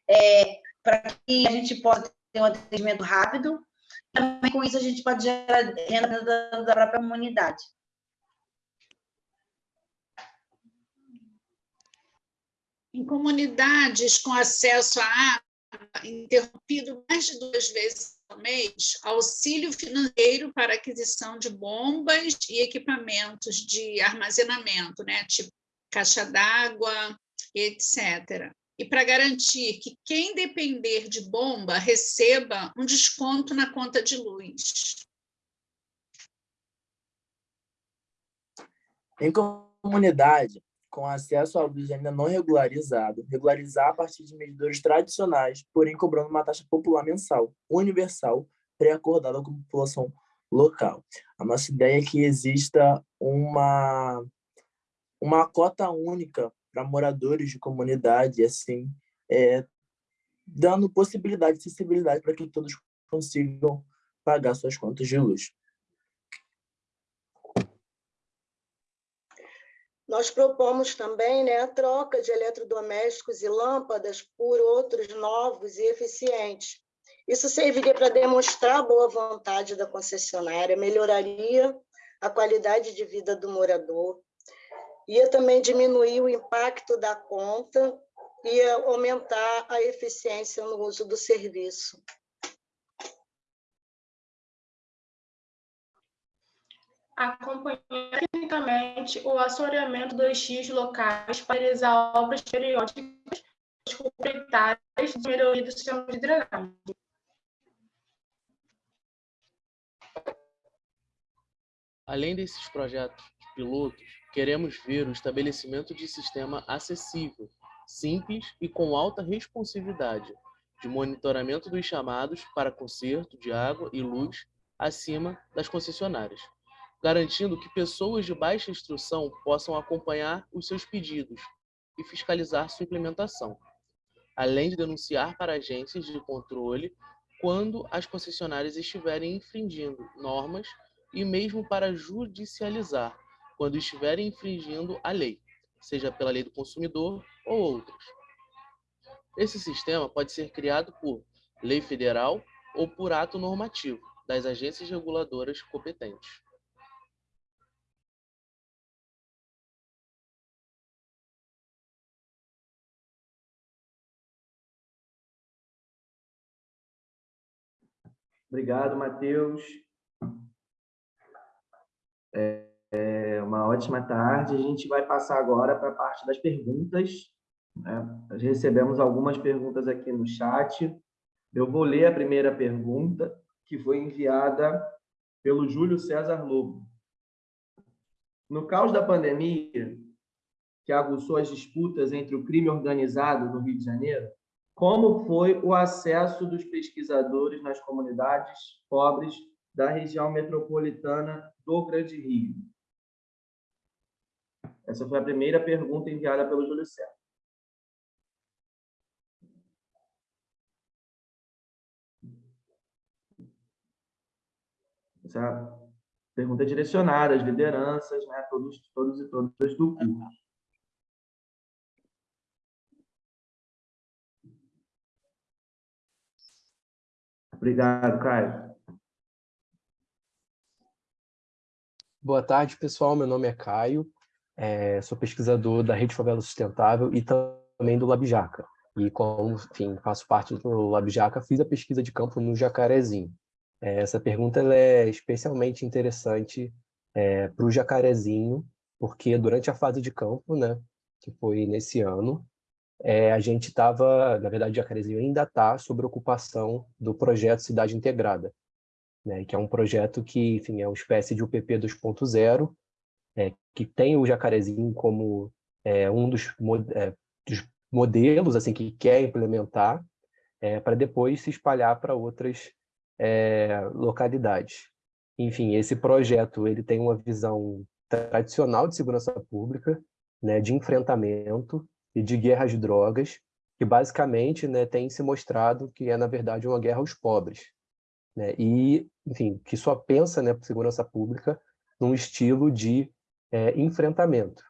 é, para que a gente possa ter um atendimento rápido. Também com isso a gente pode gerar renda da, própria comunidade. Em comunidades com acesso à água interrompido mais de duas vezes ao mês, auxílio financeiro para aquisição de bombas e equipamentos de armazenamento, né, tipo caixa d'água, etc e para garantir que quem depender de bomba receba um desconto na conta de luz. Em comunidade, com acesso à luz ainda não regularizado, regularizar a partir de medidores tradicionais, porém cobrando uma taxa popular mensal, universal, pré-acordada com a população local. A nossa ideia é que exista uma, uma cota única para moradores de comunidade, assim, é, dando possibilidade, acessibilidade para que todos consigam pagar suas contas de luz. Nós propomos também né, a troca de eletrodomésticos e lâmpadas por outros novos e eficientes. Isso serviria para demonstrar a boa vontade da concessionária, melhoraria a qualidade de vida do morador, ia também diminuir o impacto da conta, ia aumentar a eficiência no uso do serviço. Acompanhar tecnicamente o assoreamento dos X locais para realizar obras periódicas complementares de melhoria do sistema de drenagem. Além desses projetos pilotos, Queremos ver o estabelecimento de sistema acessível, simples e com alta responsividade, de monitoramento dos chamados para conserto de água e luz acima das concessionárias, garantindo que pessoas de baixa instrução possam acompanhar os seus pedidos e fiscalizar sua implementação, além de denunciar para agências de controle quando as concessionárias estiverem infringindo normas e mesmo para judicializar quando estiverem infringindo a lei, seja pela lei do consumidor ou outras. Esse sistema pode ser criado por lei federal ou por ato normativo das agências reguladoras competentes. Obrigado, Matheus. É... É uma ótima tarde. A gente vai passar agora para a parte das perguntas. Né? Nós recebemos algumas perguntas aqui no chat. Eu vou ler a primeira pergunta, que foi enviada pelo Júlio César Lobo. No caos da pandemia, que aguçou as disputas entre o crime organizado no Rio de Janeiro, como foi o acesso dos pesquisadores nas comunidades pobres da região metropolitana do Grande Rio? Essa foi a primeira pergunta enviada pelo Júlio César. Essa pergunta é direcionada às lideranças, né, todos, todos e todas do curso. Obrigado, Caio. Boa tarde, pessoal. Meu nome é Caio é, sou pesquisador da Rede Favela Sustentável e também do Labjaca. E como, enfim, faço parte do Labjaca, fiz a pesquisa de campo no Jacarezinho. É, essa pergunta é especialmente interessante é, para o Jacarezinho, porque durante a fase de campo, né, que foi nesse ano, é, a gente estava, na verdade, Jacarezinho ainda está sob ocupação do projeto Cidade Integrada, né, que é um projeto que, enfim, é uma espécie de UPP 2.0, é, que tem o jacarezinho como é, um dos, é, dos, modelos assim que quer implementar, é, para depois se espalhar para outras é, localidades. enfim, esse projeto ele tem uma visão tradicional de segurança pública, né, de enfrentamento e de guerra às drogas, que basicamente né, tem se mostrado que é, na verdade, uma guerra aos pobres. Né, e, enfim, que só pensa né, segurança pública num estilo de é, enfrentamento.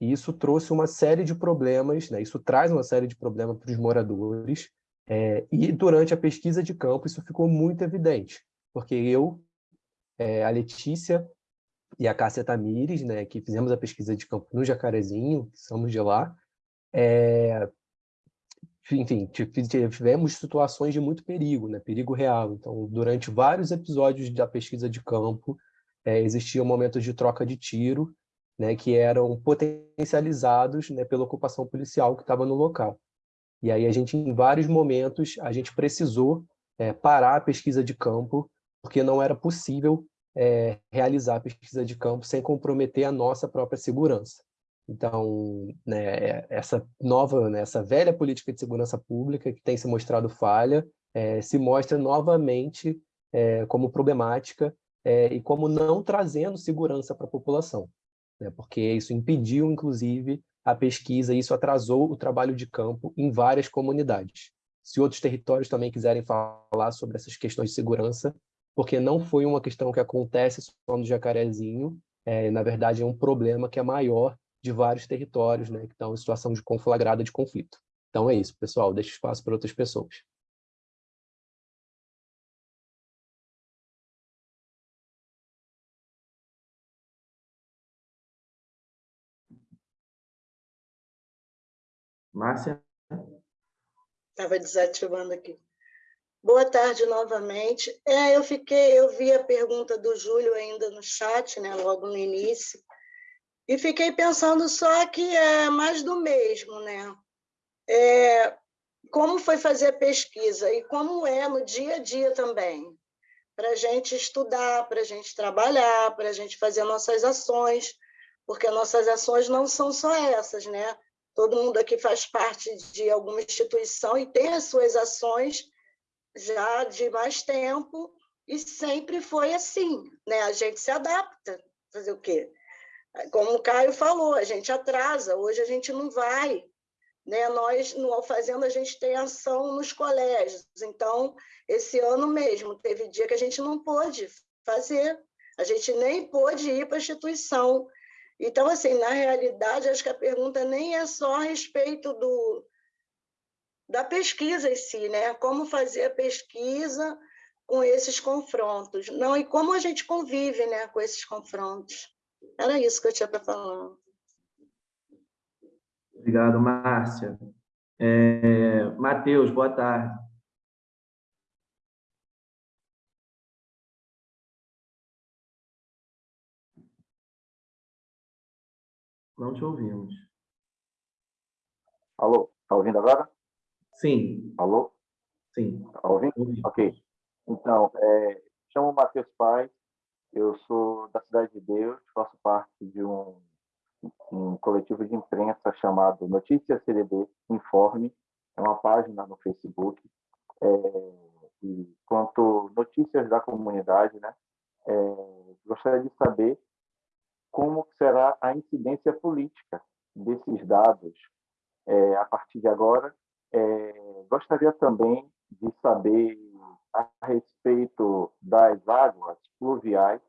E isso trouxe uma série de problemas, né, isso traz uma série de problemas para os moradores, é, e durante a pesquisa de campo isso ficou muito evidente, porque eu, é, a Letícia e a Cássia Tamires, né, que fizemos a pesquisa de campo no Jacarezinho, somos de lá, é, enfim, tivemos situações de muito perigo, né, perigo real. Então, durante vários episódios da pesquisa de campo, é, existiam momentos de troca de tiro, né, que eram potencializados né, pela ocupação policial que estava no local. E aí a gente, em vários momentos, a gente precisou é, parar a pesquisa de campo, porque não era possível é, realizar a pesquisa de campo sem comprometer a nossa própria segurança. Então, né, é, essa nova, né, essa velha política de segurança pública que tem se mostrado falha, é, se mostra novamente é, como problemática é, e como não trazendo segurança para a população, né, porque isso impediu, inclusive, a pesquisa e isso atrasou o trabalho de campo em várias comunidades. Se outros territórios também quiserem falar sobre essas questões de segurança, porque não foi uma questão que acontece só no Jacarezinho, é, na verdade é um problema que é maior de vários territórios né, que estão em situação de conflagrada de conflito. Então é isso, pessoal, deixa espaço para outras pessoas. Márcia? Estava desativando aqui. Boa tarde novamente. É, eu fiquei, eu vi a pergunta do Júlio ainda no chat, né, logo no início, e fiquei pensando só que é mais do mesmo, né? É, como foi fazer a pesquisa e como é no dia a dia também, para a gente estudar, para a gente trabalhar, para a gente fazer nossas ações, porque nossas ações não são só essas, né? Todo mundo aqui faz parte de alguma instituição e tem as suas ações já de mais tempo e sempre foi assim, né? A gente se adapta, fazer o quê? Como o Caio falou, a gente atrasa, hoje a gente não vai, né? Nós no Alfazenda a gente tem ação nos colégios, então esse ano mesmo teve dia que a gente não pôde fazer, a gente nem pôde ir para a instituição. Então, assim, na realidade, acho que a pergunta nem é só a respeito do, da pesquisa em si, né? Como fazer a pesquisa com esses confrontos, não e como a gente convive, né, com esses confrontos. Era isso que eu tinha para falar. Obrigado, Márcia. É, Matheus, boa tarde. Não te ouvimos. Alô, está ouvindo agora? Sim. Alô? Sim. Está ouvindo? Ok. Então, é, chamo Matheus Paz, eu sou da Cidade de Deus, faço parte de um, um coletivo de imprensa chamado Notícias CDB Informe, é uma página no Facebook, é, e quanto notícias da comunidade, né, é, gostaria de saber como será a incidência política desses dados é, a partir de agora. É, gostaria também de saber a respeito das águas pluviais,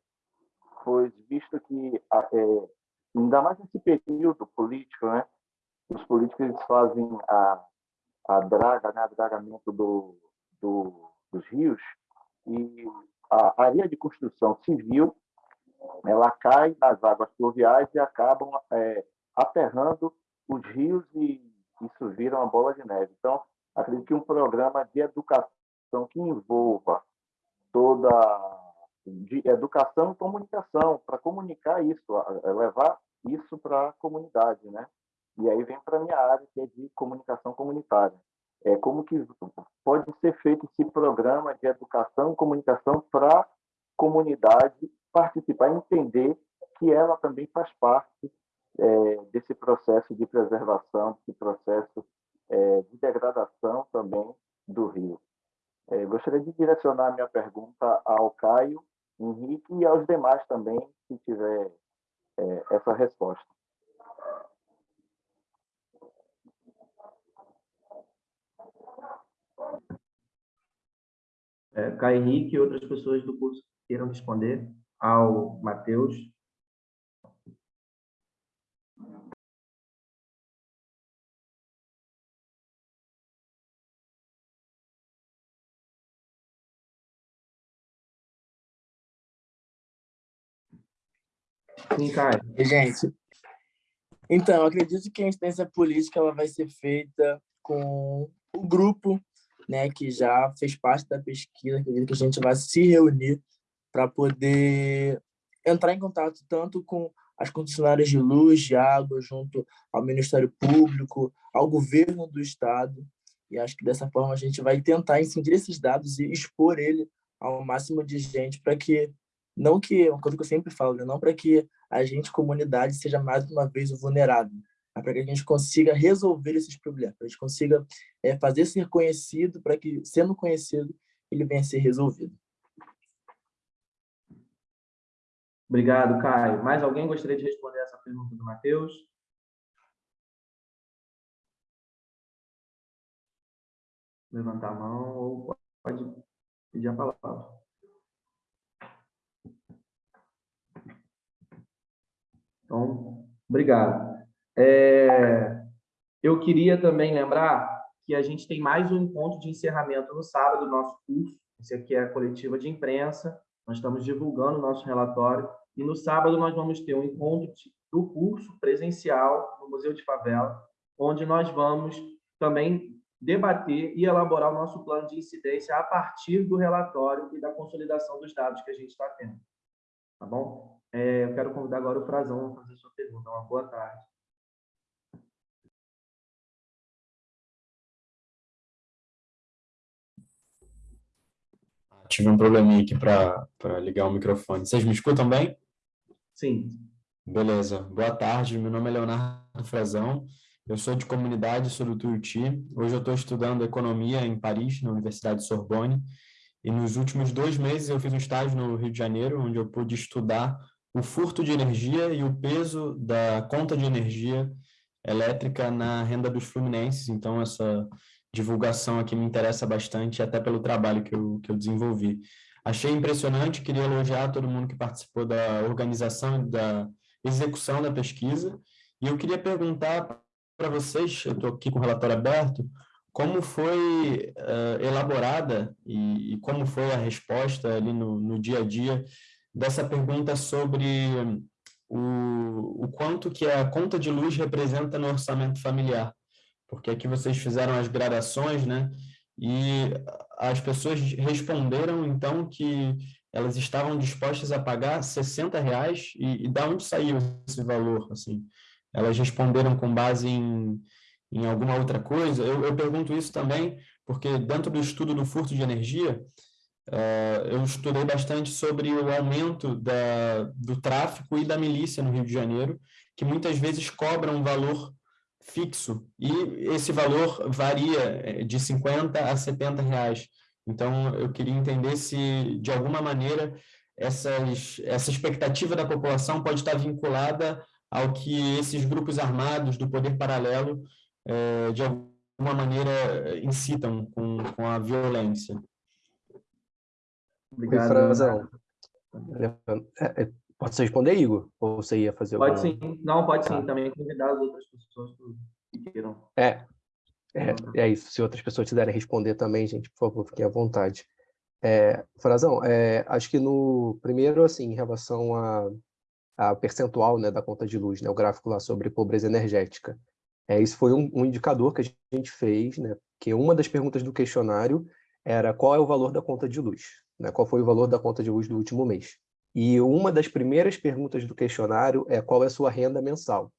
pois visto que, é, ainda mais nesse período político, né, os políticos eles fazem a, a draga, né, o dragamento do, do, dos rios, e a área de construção civil ela cai nas águas pluviais e acabam é, aterrando os rios e isso vira uma bola de neve. Então, acredito que um programa de educação que envolva toda de educação e comunicação para comunicar isso, levar isso para a comunidade, né? E aí vem para a minha área, que é de comunicação comunitária. É como que pode ser feito esse programa de educação e comunicação para a comunidade participar, entender que ela também faz parte é, desse processo de preservação, desse processo é, de degradação também do rio. É, gostaria de direcionar minha pergunta ao Caio, Henrique, e aos demais também, se tiver é, essa resposta. É, Caio Henrique e outras pessoas do curso queiram responder ao Matheus. Sim, Caio. Gente, então, acredito que a instância política ela vai ser feita com o grupo né, que já fez parte da pesquisa, acredito que a gente vai se reunir para poder entrar em contato tanto com as concessionárias de luz, de água, junto ao Ministério Público, ao governo do Estado, e acho que dessa forma a gente vai tentar incidir esses dados e expor ele ao máximo de gente para que, não que, uma coisa que eu sempre falo, né, não para que a gente, comunidade, seja mais uma vez o vulnerável, mas para que a gente consiga resolver esses problemas, para a gente consiga é, fazer ser conhecido, para que, sendo conhecido, ele venha a ser resolvido. Obrigado, Caio. Mais alguém gostaria de responder essa pergunta do Matheus? Levantar a mão ou pode pedir a palavra. Então, obrigado. É, eu queria também lembrar que a gente tem mais um encontro de encerramento no sábado do nosso curso. Esse aqui é a coletiva de imprensa. Nós estamos divulgando o nosso relatório. E no sábado nós vamos ter um encontro do curso presencial no Museu de Favela, onde nós vamos também debater e elaborar o nosso plano de incidência a partir do relatório e da consolidação dos dados que a gente está tendo. Tá bom? É, eu quero convidar agora o Frazão a fazer sua pergunta. Uma boa tarde. Tive um probleminha aqui para ligar o microfone. Vocês me escutam bem? Sim. Beleza. Boa tarde, meu nome é Leonardo Frazão. Eu sou de comunidade, sou do Tuiuti. Hoje eu estou estudando economia em Paris, na Universidade Sorbonne. E nos últimos dois meses eu fiz um estágio no Rio de Janeiro, onde eu pude estudar o furto de energia e o peso da conta de energia elétrica na renda dos fluminenses. Então, essa divulgação aqui me interessa bastante, até pelo trabalho que eu, que eu desenvolvi. Achei impressionante, queria elogiar todo mundo que participou da organização e da execução da pesquisa, e eu queria perguntar para vocês, eu estou aqui com o relatório aberto, como foi uh, elaborada e, e, como foi a resposta ali no, no dia a dia dessa pergunta sobre o, o quanto que a conta de luz representa no orçamento familiar porque aqui vocês fizeram as gradações, né? E as pessoas responderam, então, que elas estavam dispostas a pagar 60 reais, e, e da onde saiu esse valor, assim? Elas responderam com base em, em alguma outra coisa? Eu, eu pergunto isso também, porque dentro do estudo do furto de energia, uh, eu estudei bastante sobre o aumento da, do tráfico e da milícia no Rio de Janeiro, que muitas vezes cobram um valor fixo e esse valor varia eh, de 50 a 70 reais. Então, eu queria entender se, de alguma maneira, essas, essa expectativa da população pode estar vinculada ao que esses grupos armados do poder paralelo, é, de alguma maneira, incitam com, com a violência. Obrigado. É, Pode responder, Igor? Ou você ia fazer Pode alguma... sim. Não, pode sim. Tá. Também convidar as outras pessoas que queiram. É, é, é isso. Se outras pessoas quiserem responder também, gente, por favor, fiquem à vontade. É, Frazão, é, acho que no primeiro, assim, em relação a, a percentual né, da conta de luz, né, o gráfico lá sobre pobreza energética, é, isso foi um, um indicador que a gente fez, né, que uma das perguntas do questionário era qual é o valor da conta de luz, né, qual foi o valor da conta de luz do último mês. E uma das primeiras perguntas do questionário é qual é a sua renda mensal.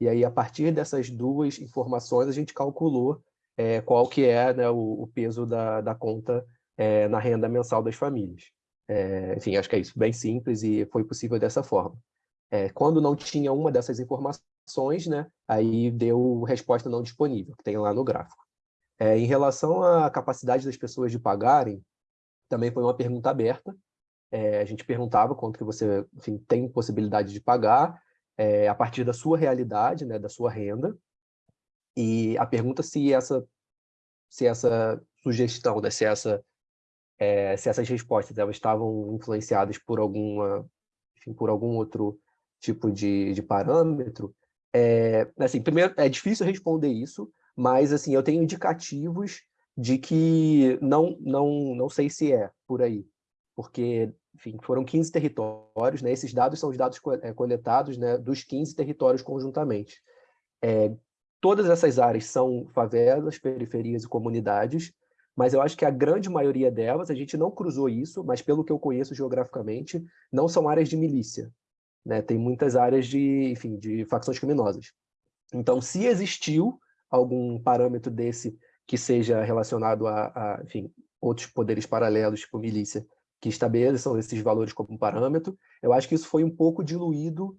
E aí, a partir dessas duas informações, a gente calculou é, qual que é né, o, o, peso da, da conta é, na renda mensal das famílias. É, enfim, acho que é isso, bem simples e foi possível dessa forma. É, quando não tinha uma dessas informações, né, aí deu resposta não disponível, que tem lá no gráfico. É, em relação à capacidade das pessoas de pagarem, também foi uma pergunta aberta, é, a gente perguntava quanto que você enfim, tem possibilidade de pagar é, a partir da sua realidade, né, da sua renda, e a pergunta se essa, se essa sugestão, né, se, essa, é, se essas respostas elas estavam influenciadas por alguma, enfim, por algum outro tipo de, de parâmetro, é, assim, primeiro, é difícil responder isso, mas assim, eu tenho indicativos de que não, não, não sei se é por aí, porque enfim, foram 15 territórios, né? esses dados são os dados é, coletados né, dos 15 territórios conjuntamente. É, todas essas áreas são favelas, periferias e comunidades, mas eu acho que a grande maioria delas, a gente não cruzou isso, mas pelo que eu conheço geograficamente, não são áreas de milícia. Né? Tem muitas áreas de, enfim, de facções criminosas. Então, se existiu algum parâmetro desse que seja relacionado a, a enfim, outros poderes paralelos, tipo milícia, que estabeleçam esses valores como parâmetro, eu acho que isso foi um pouco diluído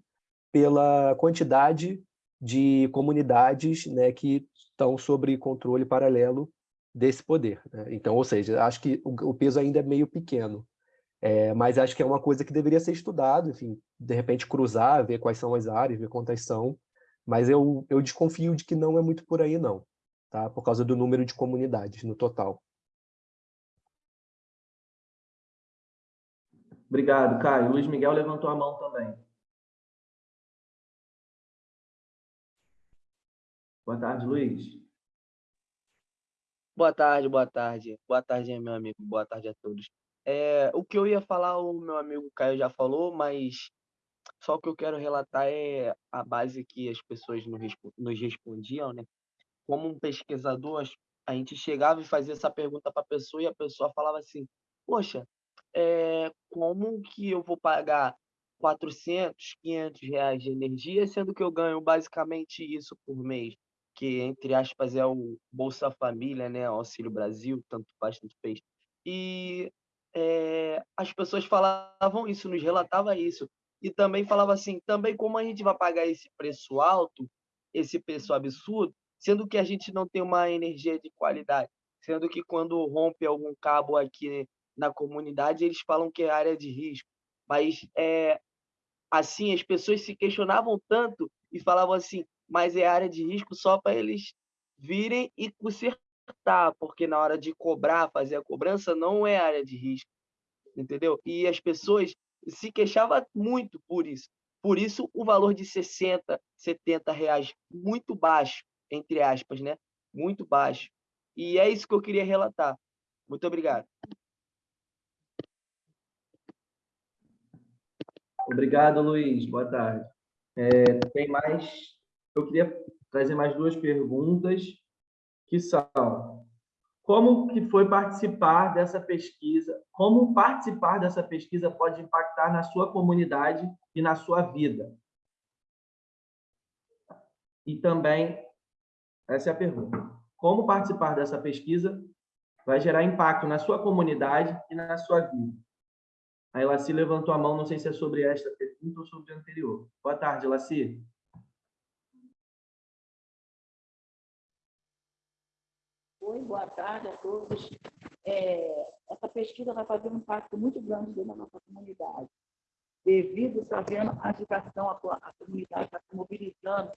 pela quantidade de comunidades né, que estão sob controle paralelo desse poder. Né? Então, ou seja, acho que o, o peso ainda é meio pequeno. É, mas acho que é uma coisa que deveria ser estudado, enfim, de repente cruzar, ver quais são as áreas, ver quantas são, mas eu, eu desconfio de que não é muito por aí não, tá? por causa do número de comunidades no total. Obrigado, Caio. Luiz Miguel levantou a mão também. Boa tarde, Luiz. Boa tarde, boa tarde. Boa tarde, meu amigo. Boa tarde a todos. É, o que eu ia falar, o meu amigo Caio já falou, mas só o que eu quero relatar é a base que as pessoas nos respondiam, né? Como um pesquisador, a gente chegava e fazia essa pergunta para a pessoa e a pessoa falava assim: Poxa, é, como que eu vou pagar 400, 500 reais de energia, sendo que eu ganho basicamente isso por mês? Que, entre aspas, é o Bolsa Família, né? Auxílio Brasil, tanto faz, tanto fez. E é, as pessoas falavam isso, nos relatava isso. E também falava assim, também como a gente vai pagar esse preço alto, esse preço absurdo, sendo que a gente não tem uma energia de qualidade, sendo que quando rompe algum cabo aqui na comunidade, eles falam que é área de risco. Mas é assim, as pessoas se questionavam tanto e falavam assim, mas é área de risco só para eles virem e consertar porque na hora de cobrar, fazer a cobrança, não é área de risco, entendeu? E as pessoas se queixavam muito por isso. Por isso, o valor de 60, 70 reais, muito baixo, entre aspas, né? Muito baixo. E é isso que eu queria relatar. Muito obrigado. Obrigado, Luiz. Boa tarde. É, tem mais... Eu queria trazer mais duas perguntas que são como que foi participar dessa pesquisa, como participar dessa pesquisa pode impactar na sua comunidade e na sua vida. E também, essa é a pergunta, como participar dessa pesquisa vai gerar impacto na sua comunidade e na sua vida. A Elaci levantou a mão, não sei se é sobre esta pergunta ou sobre a anterior. Boa tarde, Elaci. Oi, boa tarde a todos. É, essa pesquisa vai fazer um impacto muito grande dentro da nossa comunidade, devido, está a agitação, a, a comunidade está se mobilizando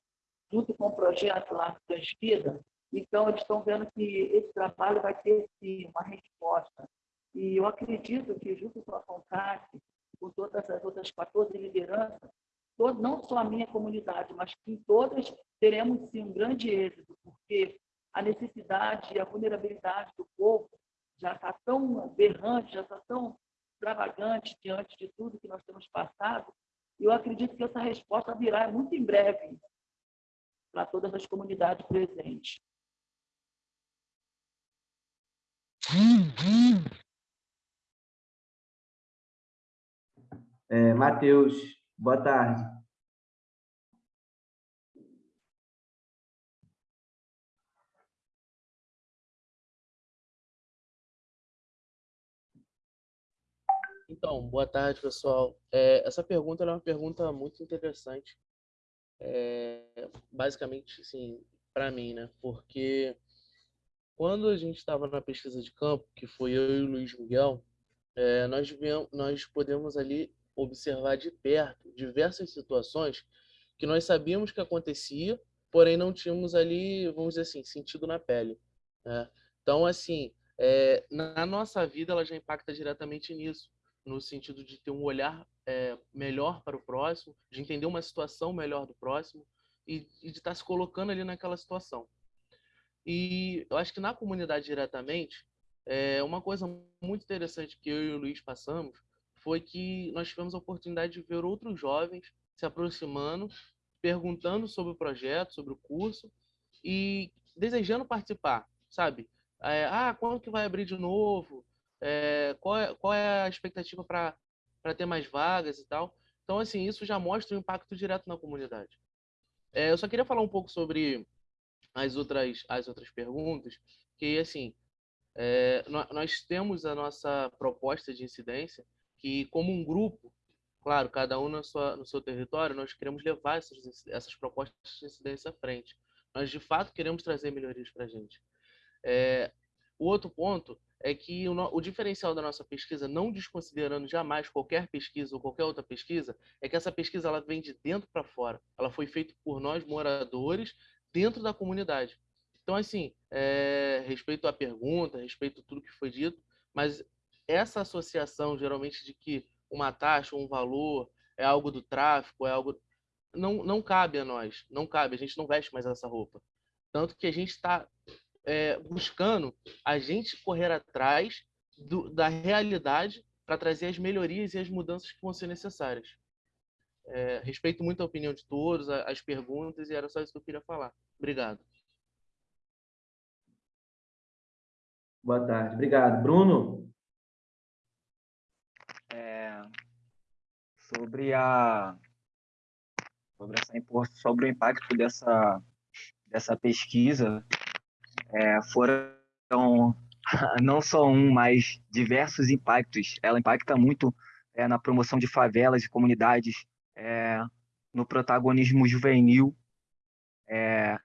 junto com o projeto lá Transvida, então eles estão vendo que esse trabalho vai ter, sim, uma resposta. E eu acredito que, junto com a CONCAT, com todas as outras 14 lideranças, todo, não só a minha comunidade, mas que todas teremos, sim, um grande êxito, porque a necessidade e a vulnerabilidade do povo já está tão berrante, já está tão extravagante diante de tudo que nós temos passado, e eu acredito que essa resposta virá muito em breve para todas as comunidades presentes. É, Matheus, boa tarde. Então, boa tarde, pessoal. É, essa pergunta é uma pergunta muito interessante. É, basicamente, sim, para mim, né? Porque quando a gente estava na pesquisa de campo, que foi eu e o Luiz Miguel, é, nós, vemos, nós podemos ali observar de perto diversas situações que nós sabíamos que acontecia, porém não tínhamos ali, vamos dizer assim, sentido na pele. Né? Então, assim, é, na nossa vida ela já impacta diretamente nisso, no sentido de ter um olhar é, melhor para o próximo, de entender uma situação melhor do próximo e, e de estar se colocando ali naquela situação. E eu acho que na comunidade diretamente, é, uma coisa muito interessante que eu e o Luiz passamos foi que nós tivemos a oportunidade de ver outros jovens se aproximando, perguntando sobre o projeto, sobre o curso e desejando participar, sabe? É, ah, quando que vai abrir de novo? É, qual, é, qual é a expectativa para ter mais vagas e tal? Então, assim, isso já mostra o impacto direto na comunidade. É, eu só queria falar um pouco sobre as outras, as outras perguntas, que, assim, é, nós temos a nossa proposta de incidência, que como um grupo, claro, cada um na sua, no seu território, nós queremos levar essas, essas propostas de incidência à frente. Nós, de fato, queremos trazer melhorias para a gente. É, o outro ponto é que o, o, diferencial da nossa pesquisa, não desconsiderando jamais qualquer pesquisa ou qualquer outra pesquisa, é que essa pesquisa ela vem de dentro para fora. Ela foi feita por nós, moradores, dentro da comunidade. Então, assim, é, respeito à pergunta, respeito a tudo que foi dito, mas essa associação, geralmente, de que uma taxa, um valor, é algo do tráfico, é algo. Não, não cabe a nós, não cabe, a gente não veste mais essa roupa. Tanto que a gente está é, buscando a gente correr atrás do, da realidade para trazer as melhorias e as mudanças que vão ser necessárias. É, respeito muito a opinião de todos, as perguntas, e era só isso que eu queria falar. Obrigado. Boa tarde. Obrigado. Bruno? Sobre a sobre, essa, sobre o impacto dessa dessa pesquisa é, foram *laughs* não só um, mas diversos impactos. Ela impacta muito é, na promoção de favelas e comunidades, é, no protagonismo juvenil, é,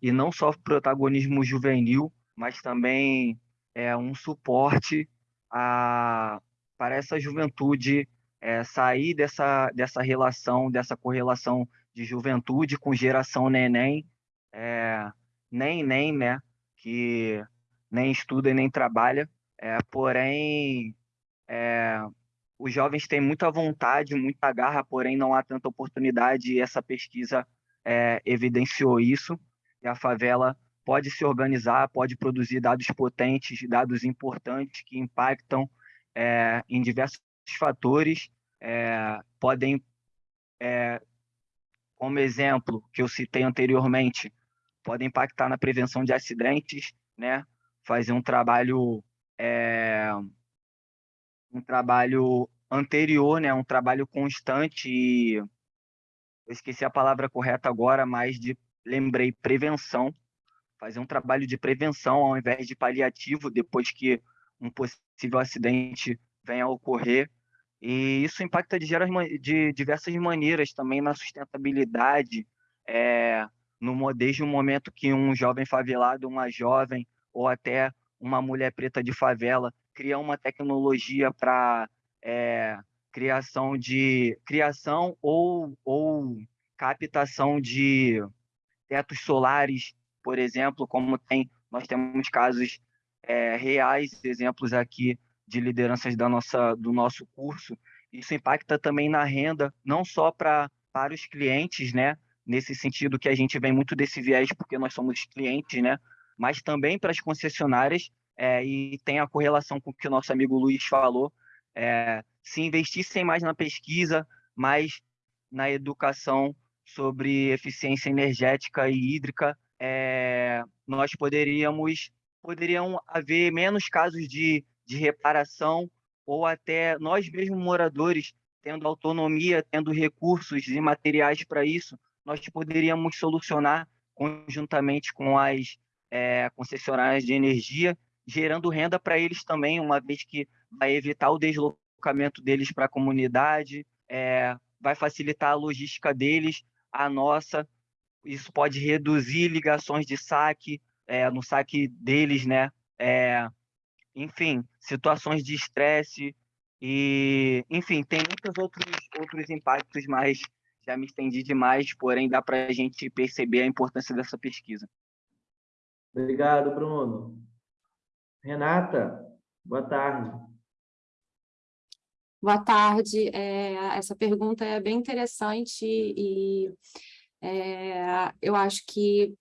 e não só protagonismo juvenil, mas também é um suporte a, para essa juventude é, sair dessa, dessa relação, dessa correlação de juventude com geração neném, é, nem nem, né, que nem estuda e nem trabalha, é, porém os jovens têm muita vontade, muita garra, porém não há tanta oportunidade e essa pesquisa evidenciou isso, e a favela pode se organizar, pode produzir dados potentes, dados importantes que impactam é, em diversos fatores é, podem, é, como exemplo que eu citei anteriormente, podem impactar na prevenção de acidentes, né? Fazer um trabalho é, um trabalho anterior, né? Um trabalho constante e eu esqueci a palavra correta agora, mas de lembrei prevenção, fazer um trabalho de prevenção ao invés de paliativo depois que um possível acidente venha a ocorrer. E isso impacta de, de diversas maneiras também na sustentabilidade, é, no, desde o momento que um jovem favelado, uma jovem ou até uma mulher preta de favela cria uma tecnologia para é, criação de criação ou, ou captação de tetos solares, por exemplo, como tem nós temos casos é, reais, exemplos aqui de lideranças da nossa, do nosso curso, isso impacta também na renda, não só pra, para os clientes, né? Nesse sentido que a gente vem muito desse viés, porque nós somos clientes, né? Mas também para as concessionárias, é, e tem a correlação com o que o nosso amigo Luiz falou, é, se investissem mais na pesquisa, mais na educação sobre eficiência energética e hídrica, é, nós poderíamos poderiam haver menos casos de de reparação, ou até nós mesmos moradores, tendo autonomia, tendo recursos e materiais para isso, nós poderíamos solucionar conjuntamente com as é, concessionárias de energia, gerando renda para eles também, uma vez que vai evitar o deslocamento deles para a comunidade, é, vai facilitar a logística deles, a nossa. Isso pode reduzir ligações de saque, é, no saque deles, né? É, enfim, situações de estresse, E, enfim, tem muitos outros, outros impactos, mas já me estendi demais, porém dá para a gente perceber a importância dessa pesquisa. Obrigado, Bruno. Renata, boa tarde. Boa tarde. É, essa pergunta é bem interessante e é, eu acho que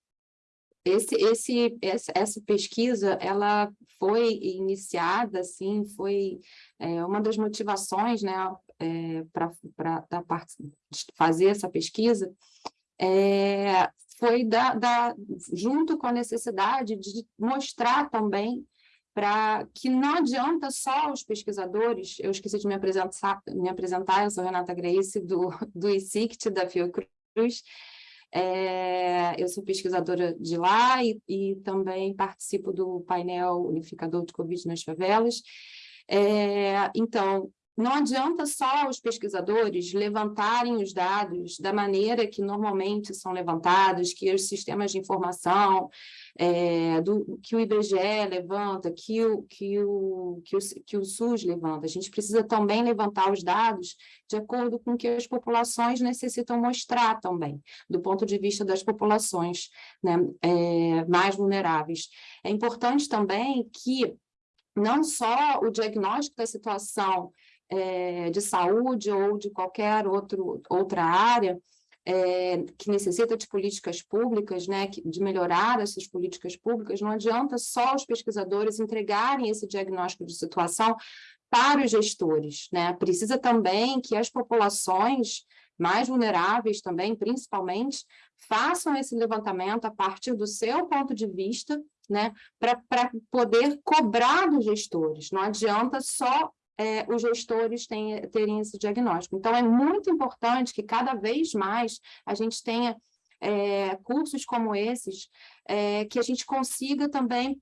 esse, esse, essa pesquisa, ela foi iniciada, assim, foi é, uma das motivações, né, é, para fazer essa pesquisa, é, foi da, da, junto com a necessidade de mostrar também para que não adianta só os pesquisadores, eu esqueci de me apresentar, me apresentar eu sou Renata Grace, do, do ICICT, da Fiocruz, é, eu sou pesquisadora de lá e, e, também participo do painel unificador de Covid nas favelas. É, então, não adianta só os pesquisadores levantarem os dados da maneira que normalmente são levantados, que os sistemas de informação, é, do, que o IBGE levanta, que o, que, o, que, o, que o SUS levanta. A gente precisa também levantar os dados de acordo com o que as populações necessitam mostrar também, do ponto de vista das populações né, é, mais vulneráveis. É importante também que não só o diagnóstico da situação é, de saúde ou de qualquer outro, outra área é, que necessita de políticas públicas, né, de melhorar essas políticas públicas, não adianta só os pesquisadores entregarem esse diagnóstico de situação para os gestores, né? Precisa também que as populações mais vulneráveis também, principalmente, façam esse levantamento a partir do seu ponto de vista, né, para poder cobrar dos gestores. Não adianta só é, os gestores têm, terem esse diagnóstico. Então, é muito importante que cada vez mais a gente tenha é, cursos como esses, é, que a gente consiga também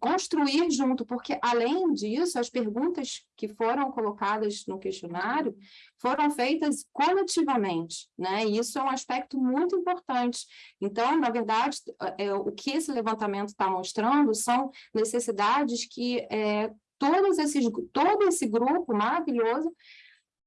construir junto, porque, além disso, as perguntas que foram colocadas no questionário foram feitas coletivamente, né? E isso é um aspecto muito importante. Então, na verdade, é, o que esse levantamento está mostrando são necessidades que é, todos esses, todo esse grupo maravilhoso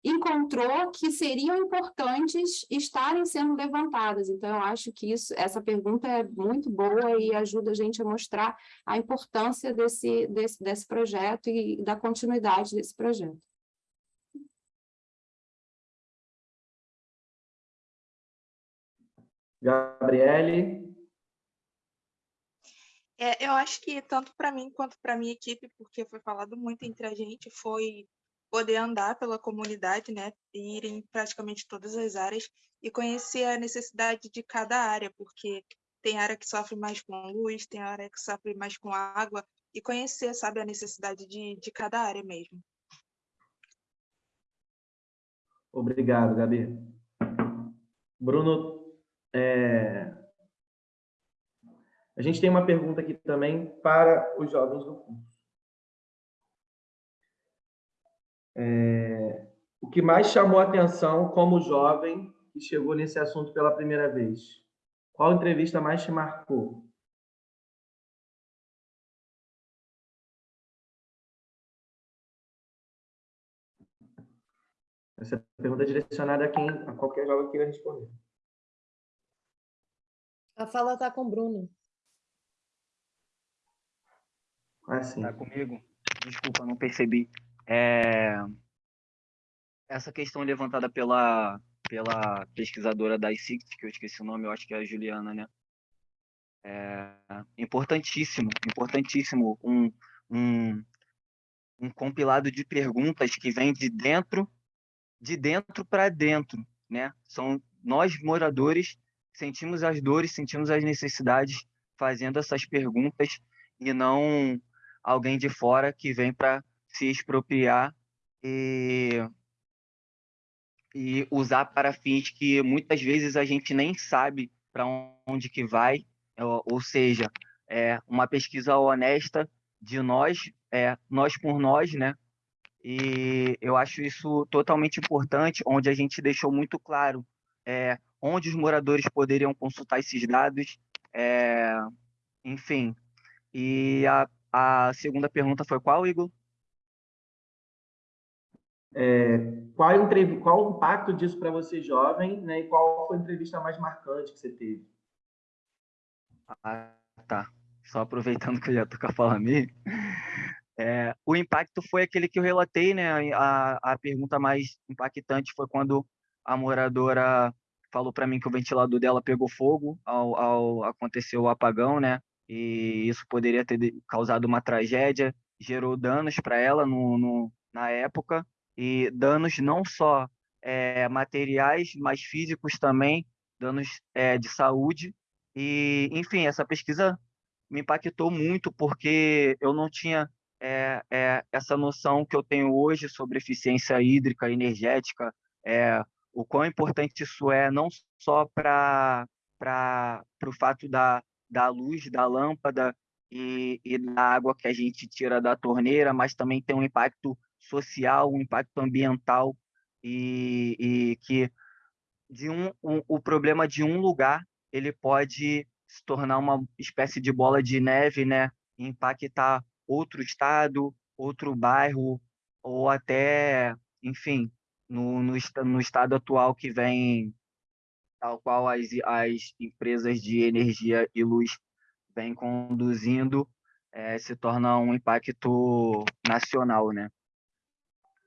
encontrou que seriam importantes estarem sendo levantadas. Então, eu acho que isso, essa pergunta é muito boa e ajuda a gente a mostrar a importância desse, desse, desse projeto e da continuidade desse projeto. Gabriele? É, eu acho que tanto para mim quanto para minha equipe, porque foi falado muito entre a gente, foi poder andar pela comunidade, né, ir em praticamente todas as áreas e conhecer a necessidade de cada área, porque tem área que sofre mais com luz, tem área que sofre mais com água, e conhecer, sabe, a necessidade de, de cada área mesmo. Obrigado, Gabi. Bruno, é, a gente tem uma pergunta aqui também para os jovens do curso. É, o que mais chamou a atenção como jovem que chegou nesse assunto pela primeira vez? Qual entrevista mais te marcou? Essa pergunta é direcionada a quem, a qualquer jovem que queira responder. A fala está com o Bruno. Ah, sim. Tá comigo? Desculpa, não percebi. É... Essa questão levantada pela, pela pesquisadora da ICICT, que eu esqueci o nome, eu acho que é a Juliana, né? É importantíssimo, importantíssimo um, um, um compilado de perguntas que vem de dentro, de dentro para dentro, né? São nós moradores sentimos as dores, sentimos as necessidades fazendo essas perguntas e não alguém de fora que vem para se expropriar e, e usar para fins que muitas vezes a gente nem sabe para onde que vai, ou, ou seja, é uma pesquisa honesta de nós, é, nós por nós, né? E eu acho isso totalmente importante, onde a gente deixou muito claro é, onde os moradores poderiam consultar esses dados, é, enfim. E a a segunda pergunta foi qual, Igor? É, qual, qual o impacto disso para você, jovem, né? e qual foi a entrevista mais marcante que você teve? Ah, tá. Só aproveitando que eu já estou com a fala minha, é, o impacto foi aquele que eu relatei, né? A, a pergunta mais impactante foi quando a moradora falou para mim que o ventilador dela pegou fogo ao, ao acontecer o apagão, né? E isso poderia ter causado uma tragédia, gerou danos para ela no, no, na época, e danos não só é, materiais, mas físicos também, danos é, de saúde. E, enfim, essa pesquisa me impactou muito porque eu não tinha é, é, essa noção que eu tenho hoje sobre eficiência hídrica, energética, é, o quão importante isso é, não só para o fato da, da luz, da lâmpada e, e da água que a gente tira da torneira, mas também tem um impacto social, um impacto ambiental e, e que de um, um, o problema de um lugar ele pode se tornar uma espécie de bola de neve, né? Impactar outro estado, outro bairro ou até, enfim, no, no, no estado atual que vem, tal qual as, as empresas de energia e luz vêm conduzindo, é, se torna um impacto nacional, né?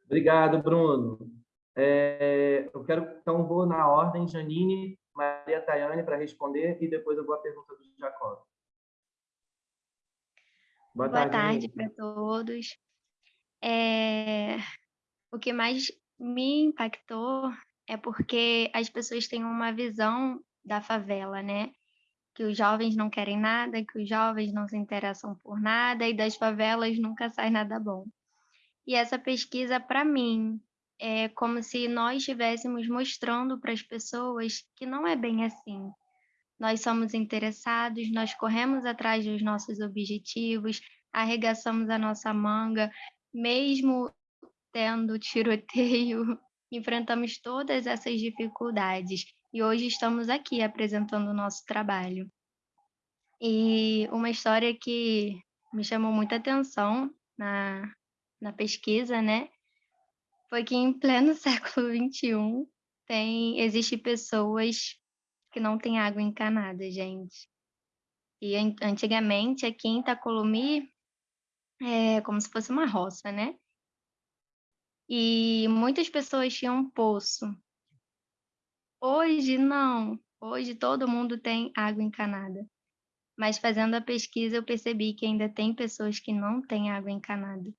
Obrigado, Bruno. É, eu quero, então, vou na ordem, Janine, Maria Tayane para responder e depois eu vou à pergunta do Jacob. Boa, Boa tarde, tarde para todos. É, o que mais me impactou é porque as pessoas têm uma visão da favela, né? Que os jovens não querem nada, que os jovens não se interessam por nada e das favelas nunca sai nada bom. E essa pesquisa, para mim, é como se nós estivéssemos mostrando para as pessoas que não é bem assim. Nós somos interessados, nós corremos atrás dos nossos objetivos, arregaçamos a nossa manga, mesmo tendo tiroteio, enfrentamos todas essas dificuldades e hoje estamos aqui apresentando o nosso trabalho. E uma história que me chamou muita atenção na, na pesquisa, né, foi que em pleno *laughs* século XXI tem, existe pessoas que não têm água encanada, gente. E antigamente aqui em Itacolomi é como se fosse uma roça, né? E muitas pessoas tinham poço. Hoje, não. Hoje todo mundo tem água encanada. Mas fazendo a pesquisa, eu percebi que ainda tem pessoas que não têm água encanada.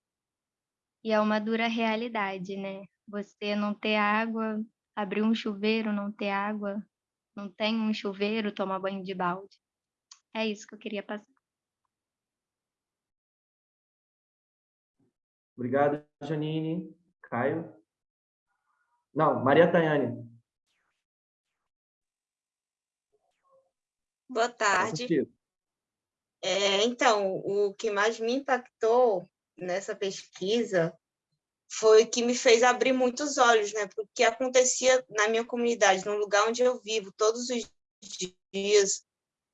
E é uma dura realidade, né? Você não ter água, abrir um chuveiro, não ter água, não tem um chuveiro, tomar banho de balde. É isso que eu queria passar. Obrigado, Janine. Caio? Não, Maria Tayane. Boa tarde. É, então, o que mais me impactou nessa pesquisa foi que me fez abrir muitos olhos, né? Porque acontecia na minha comunidade, no lugar onde eu vivo, todos os dias,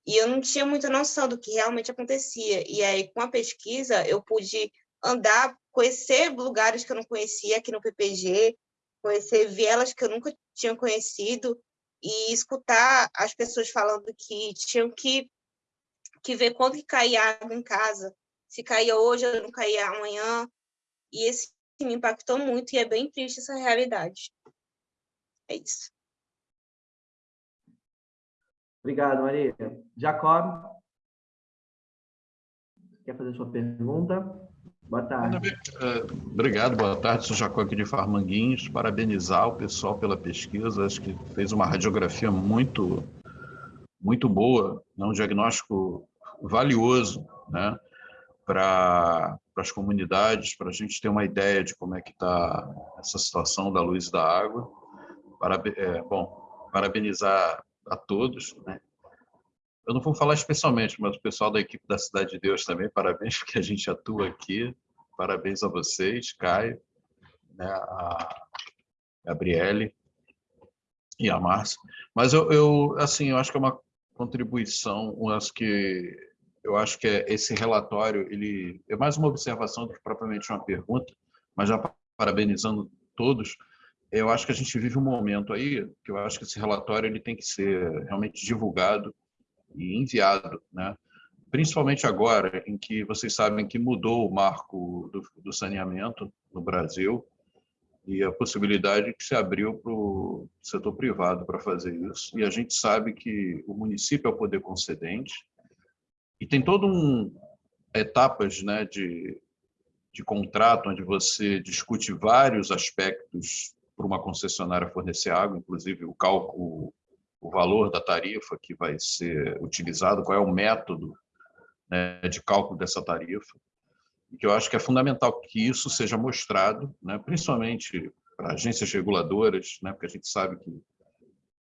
e eu não tinha muita noção do que realmente acontecia. E aí, com a pesquisa, eu pude andar, conhecer lugares que eu não conhecia aqui no PPG, conhecer vielas que eu nunca tinha conhecido e escutar as pessoas falando que tinham que, que ver quando que caía água em casa, se caía hoje ou não caía amanhã. E esse me impactou muito e é bem triste essa realidade. É isso. Obrigado, Maria. Jacob, quer fazer sua pergunta? Boa tarde. Eh, obrigado, boa tarde. Sou Jacó aqui de Farmanguinhos. Parabenizar o pessoal pela pesquisa. Acho que fez uma radiografia muito, muito boa, né? um diagnóstico valioso né? para as comunidades, para a gente ter uma ideia de como é que está essa situação da luz e da água. É, bom, parabenizar a todos, né? Eu não vou falar especialmente, mas o pessoal da equipe da Cidade de Deus também, parabéns *laughs* porque a gente atua aqui, parabéns a vocês, Caio, né, a Gabriele e a Márcia. Mas eu, eu, assim, eu acho que é uma contribuição, acho que eu acho que é esse relatório ele é mais uma observação do que propriamente uma pergunta, mas já parabenizando todos, eu acho que a gente vive um momento aí que eu acho que esse relatório ele tem que ser realmente divulgado e enviado, né? principalmente agora em que vocês sabem que mudou o marco do, do saneamento no Brasil e a possibilidade que se abriu para o setor privado para fazer isso. E a gente sabe que o município é o poder concedente e tem todo um etapas né, de, de contrato onde você discute vários aspectos para uma concessionária fornecer água, inclusive o cálculo, o valor da tarifa que vai ser utilizado, qual é o método né, de cálculo dessa tarifa, e que eu acho que é fundamental que isso seja mostrado, né, principalmente para agências reguladoras, né, porque a gente sabe que,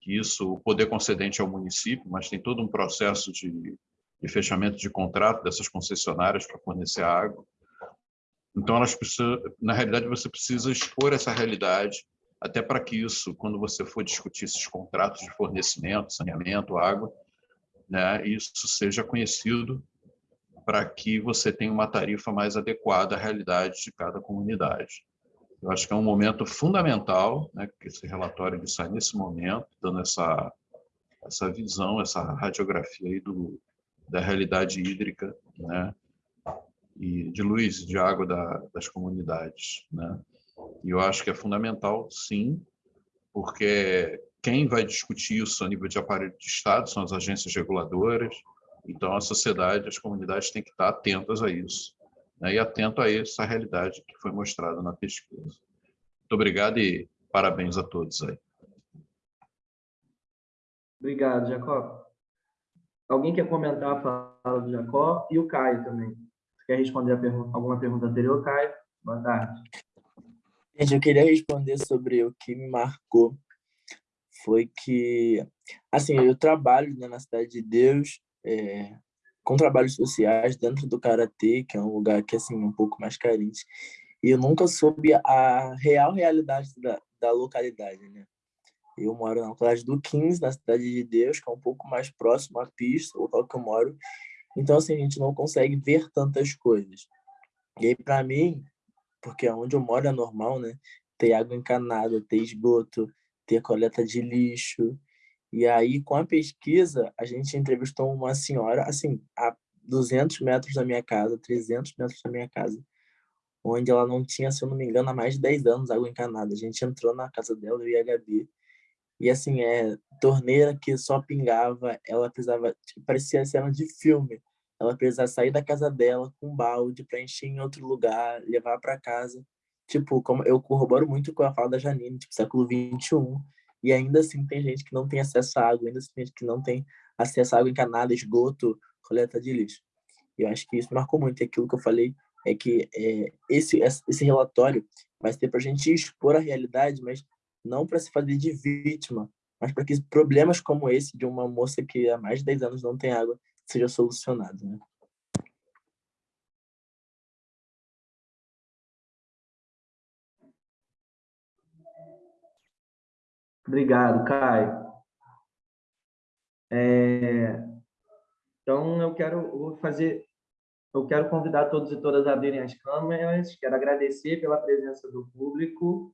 que isso, o poder concedente é o município, mas tem todo um processo de, de fechamento de contrato dessas concessionárias para fornecer água. Então, elas precisam, na realidade, você precisa expor essa realidade, até para que isso, quando você for discutir esses contratos de fornecimento, saneamento, água, né, isso seja conhecido para que você tenha uma tarifa mais adequada à realidade de cada comunidade. Eu acho que é um momento fundamental, né, que esse relatório ele sai nesse momento, dando essa, essa visão, essa radiografia aí do, da realidade hídrica, né, e de luz e de água da, das comunidades, né. E eu acho que é fundamental, sim, porque quem vai discutir isso a nível de aparelho de Estado são as agências reguladoras, então, a sociedade, as comunidades têm que estar atentas a isso, né? e atento a essa realidade que foi mostrada na pesquisa. Muito obrigado e parabéns a todos aí. Obrigado, Jacó. Alguém quer comentar a fala do Jacó? E o Caio também. Você quer responder pergunta, alguma pergunta anterior, Caio? Boa tarde. Gente, eu queria responder sobre o que me marcou. Foi que, assim, eu trabalho né, na Cidade de Deus, é, com trabalhos sociais dentro do Karatê, que é um lugar que assim um pouco mais carente. E eu nunca soube a real realidade da, da localidade, né? Eu moro na localidade do 15, na Cidade de Deus, que é um pouco mais próximo à pista, o local que eu moro. Então, assim, a gente não consegue ver tantas coisas. E aí, para mim, porque onde eu moro é normal, né? Ter água encanada, ter esgoto, ter coleta de lixo, e aí, com a pesquisa, a gente entrevistou uma senhora, assim, a 200 metros da minha casa, 300 metros da minha casa, onde ela não tinha, se eu não me engano, há mais de 10 anos água encanada. A gente entrou na casa dela, eu e a Gabi, e assim, é torneira que só pingava, ela precisava, tipo, parecia cena de filme. Ela precisava sair da casa dela com um balde para encher em outro lugar, levar para casa. Tipo, como eu corroboro muito com a fala da Janine, tipo, século 21, e ainda assim tem gente que não tem acesso à água, ainda assim tem gente que não tem acesso à água encanada, esgoto, coleta de lixo. E eu acho que isso marcou muito. E aquilo que eu falei é que é, esse, esse relatório vai ser para a gente expor a realidade, mas não para se fazer de vítima, mas para que problemas como esse de uma moça que há mais de 10 anos não tem água seja solucionado. Né? Obrigado, Caio. É, então, eu quero fazer, eu quero convidar todos e todas a abrirem as câmeras. Quero agradecer pela presença do público.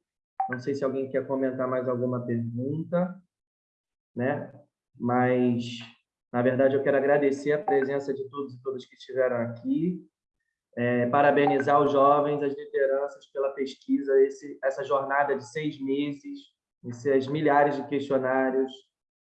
Não sei se alguém quer comentar mais alguma pergunta, né? Mas, na verdade, eu quero agradecer a presença de todos e todas que estiveram aqui. É, parabenizar os jovens, as lideranças pela pesquisa, esse, essa jornada de seis meses esses milhares de questionários,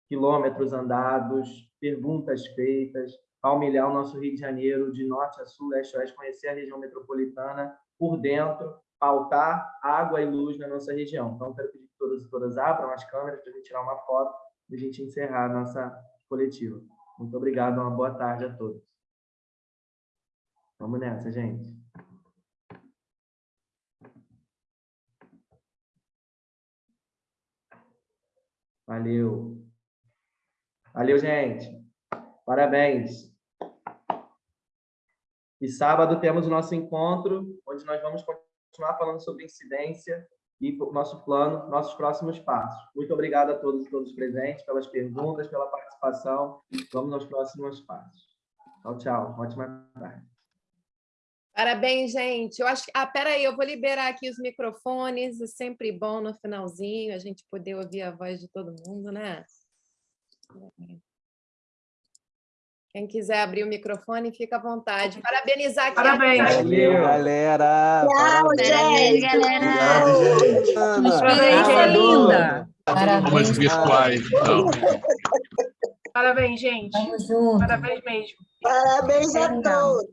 quilômetros andados, perguntas feitas, palmilhar o nosso Rio de Janeiro de norte a sul, leste a oeste, conhecer a região metropolitana por dentro, pautar água e luz na nossa região. Então, quero pedir que todas e todas abram as câmeras para a gente tirar uma foto e a gente encerrar a nossa coletiva. Muito obrigado, uma boa tarde a todos. Vamos nessa, gente. Valeu. Valeu, gente. Parabéns. E sábado temos o nosso encontro, onde nós vamos continuar falando sobre incidência e o nosso plano, nossos próximos passos. Muito obrigado a todos e todos presentes pelas perguntas, pela participação. Vamos aos próximos passos. Tchau, tchau. Ótima tarde. Parabéns, gente. Eu acho que... Ah, peraí, eu vou liberar aqui os microfones. É sempre bom no finalzinho a gente poder ouvir a voz de todo mundo, né? Quem quiser abrir o microfone, fica à vontade. Parabenizar aqui. Parabéns. Valeu, galera. Tchau, gente. Obrigado, gente. Uma experiência linda. Palmas virtuais, então. Parabéns, gente. Parabéns mesmo. Parabéns a todos.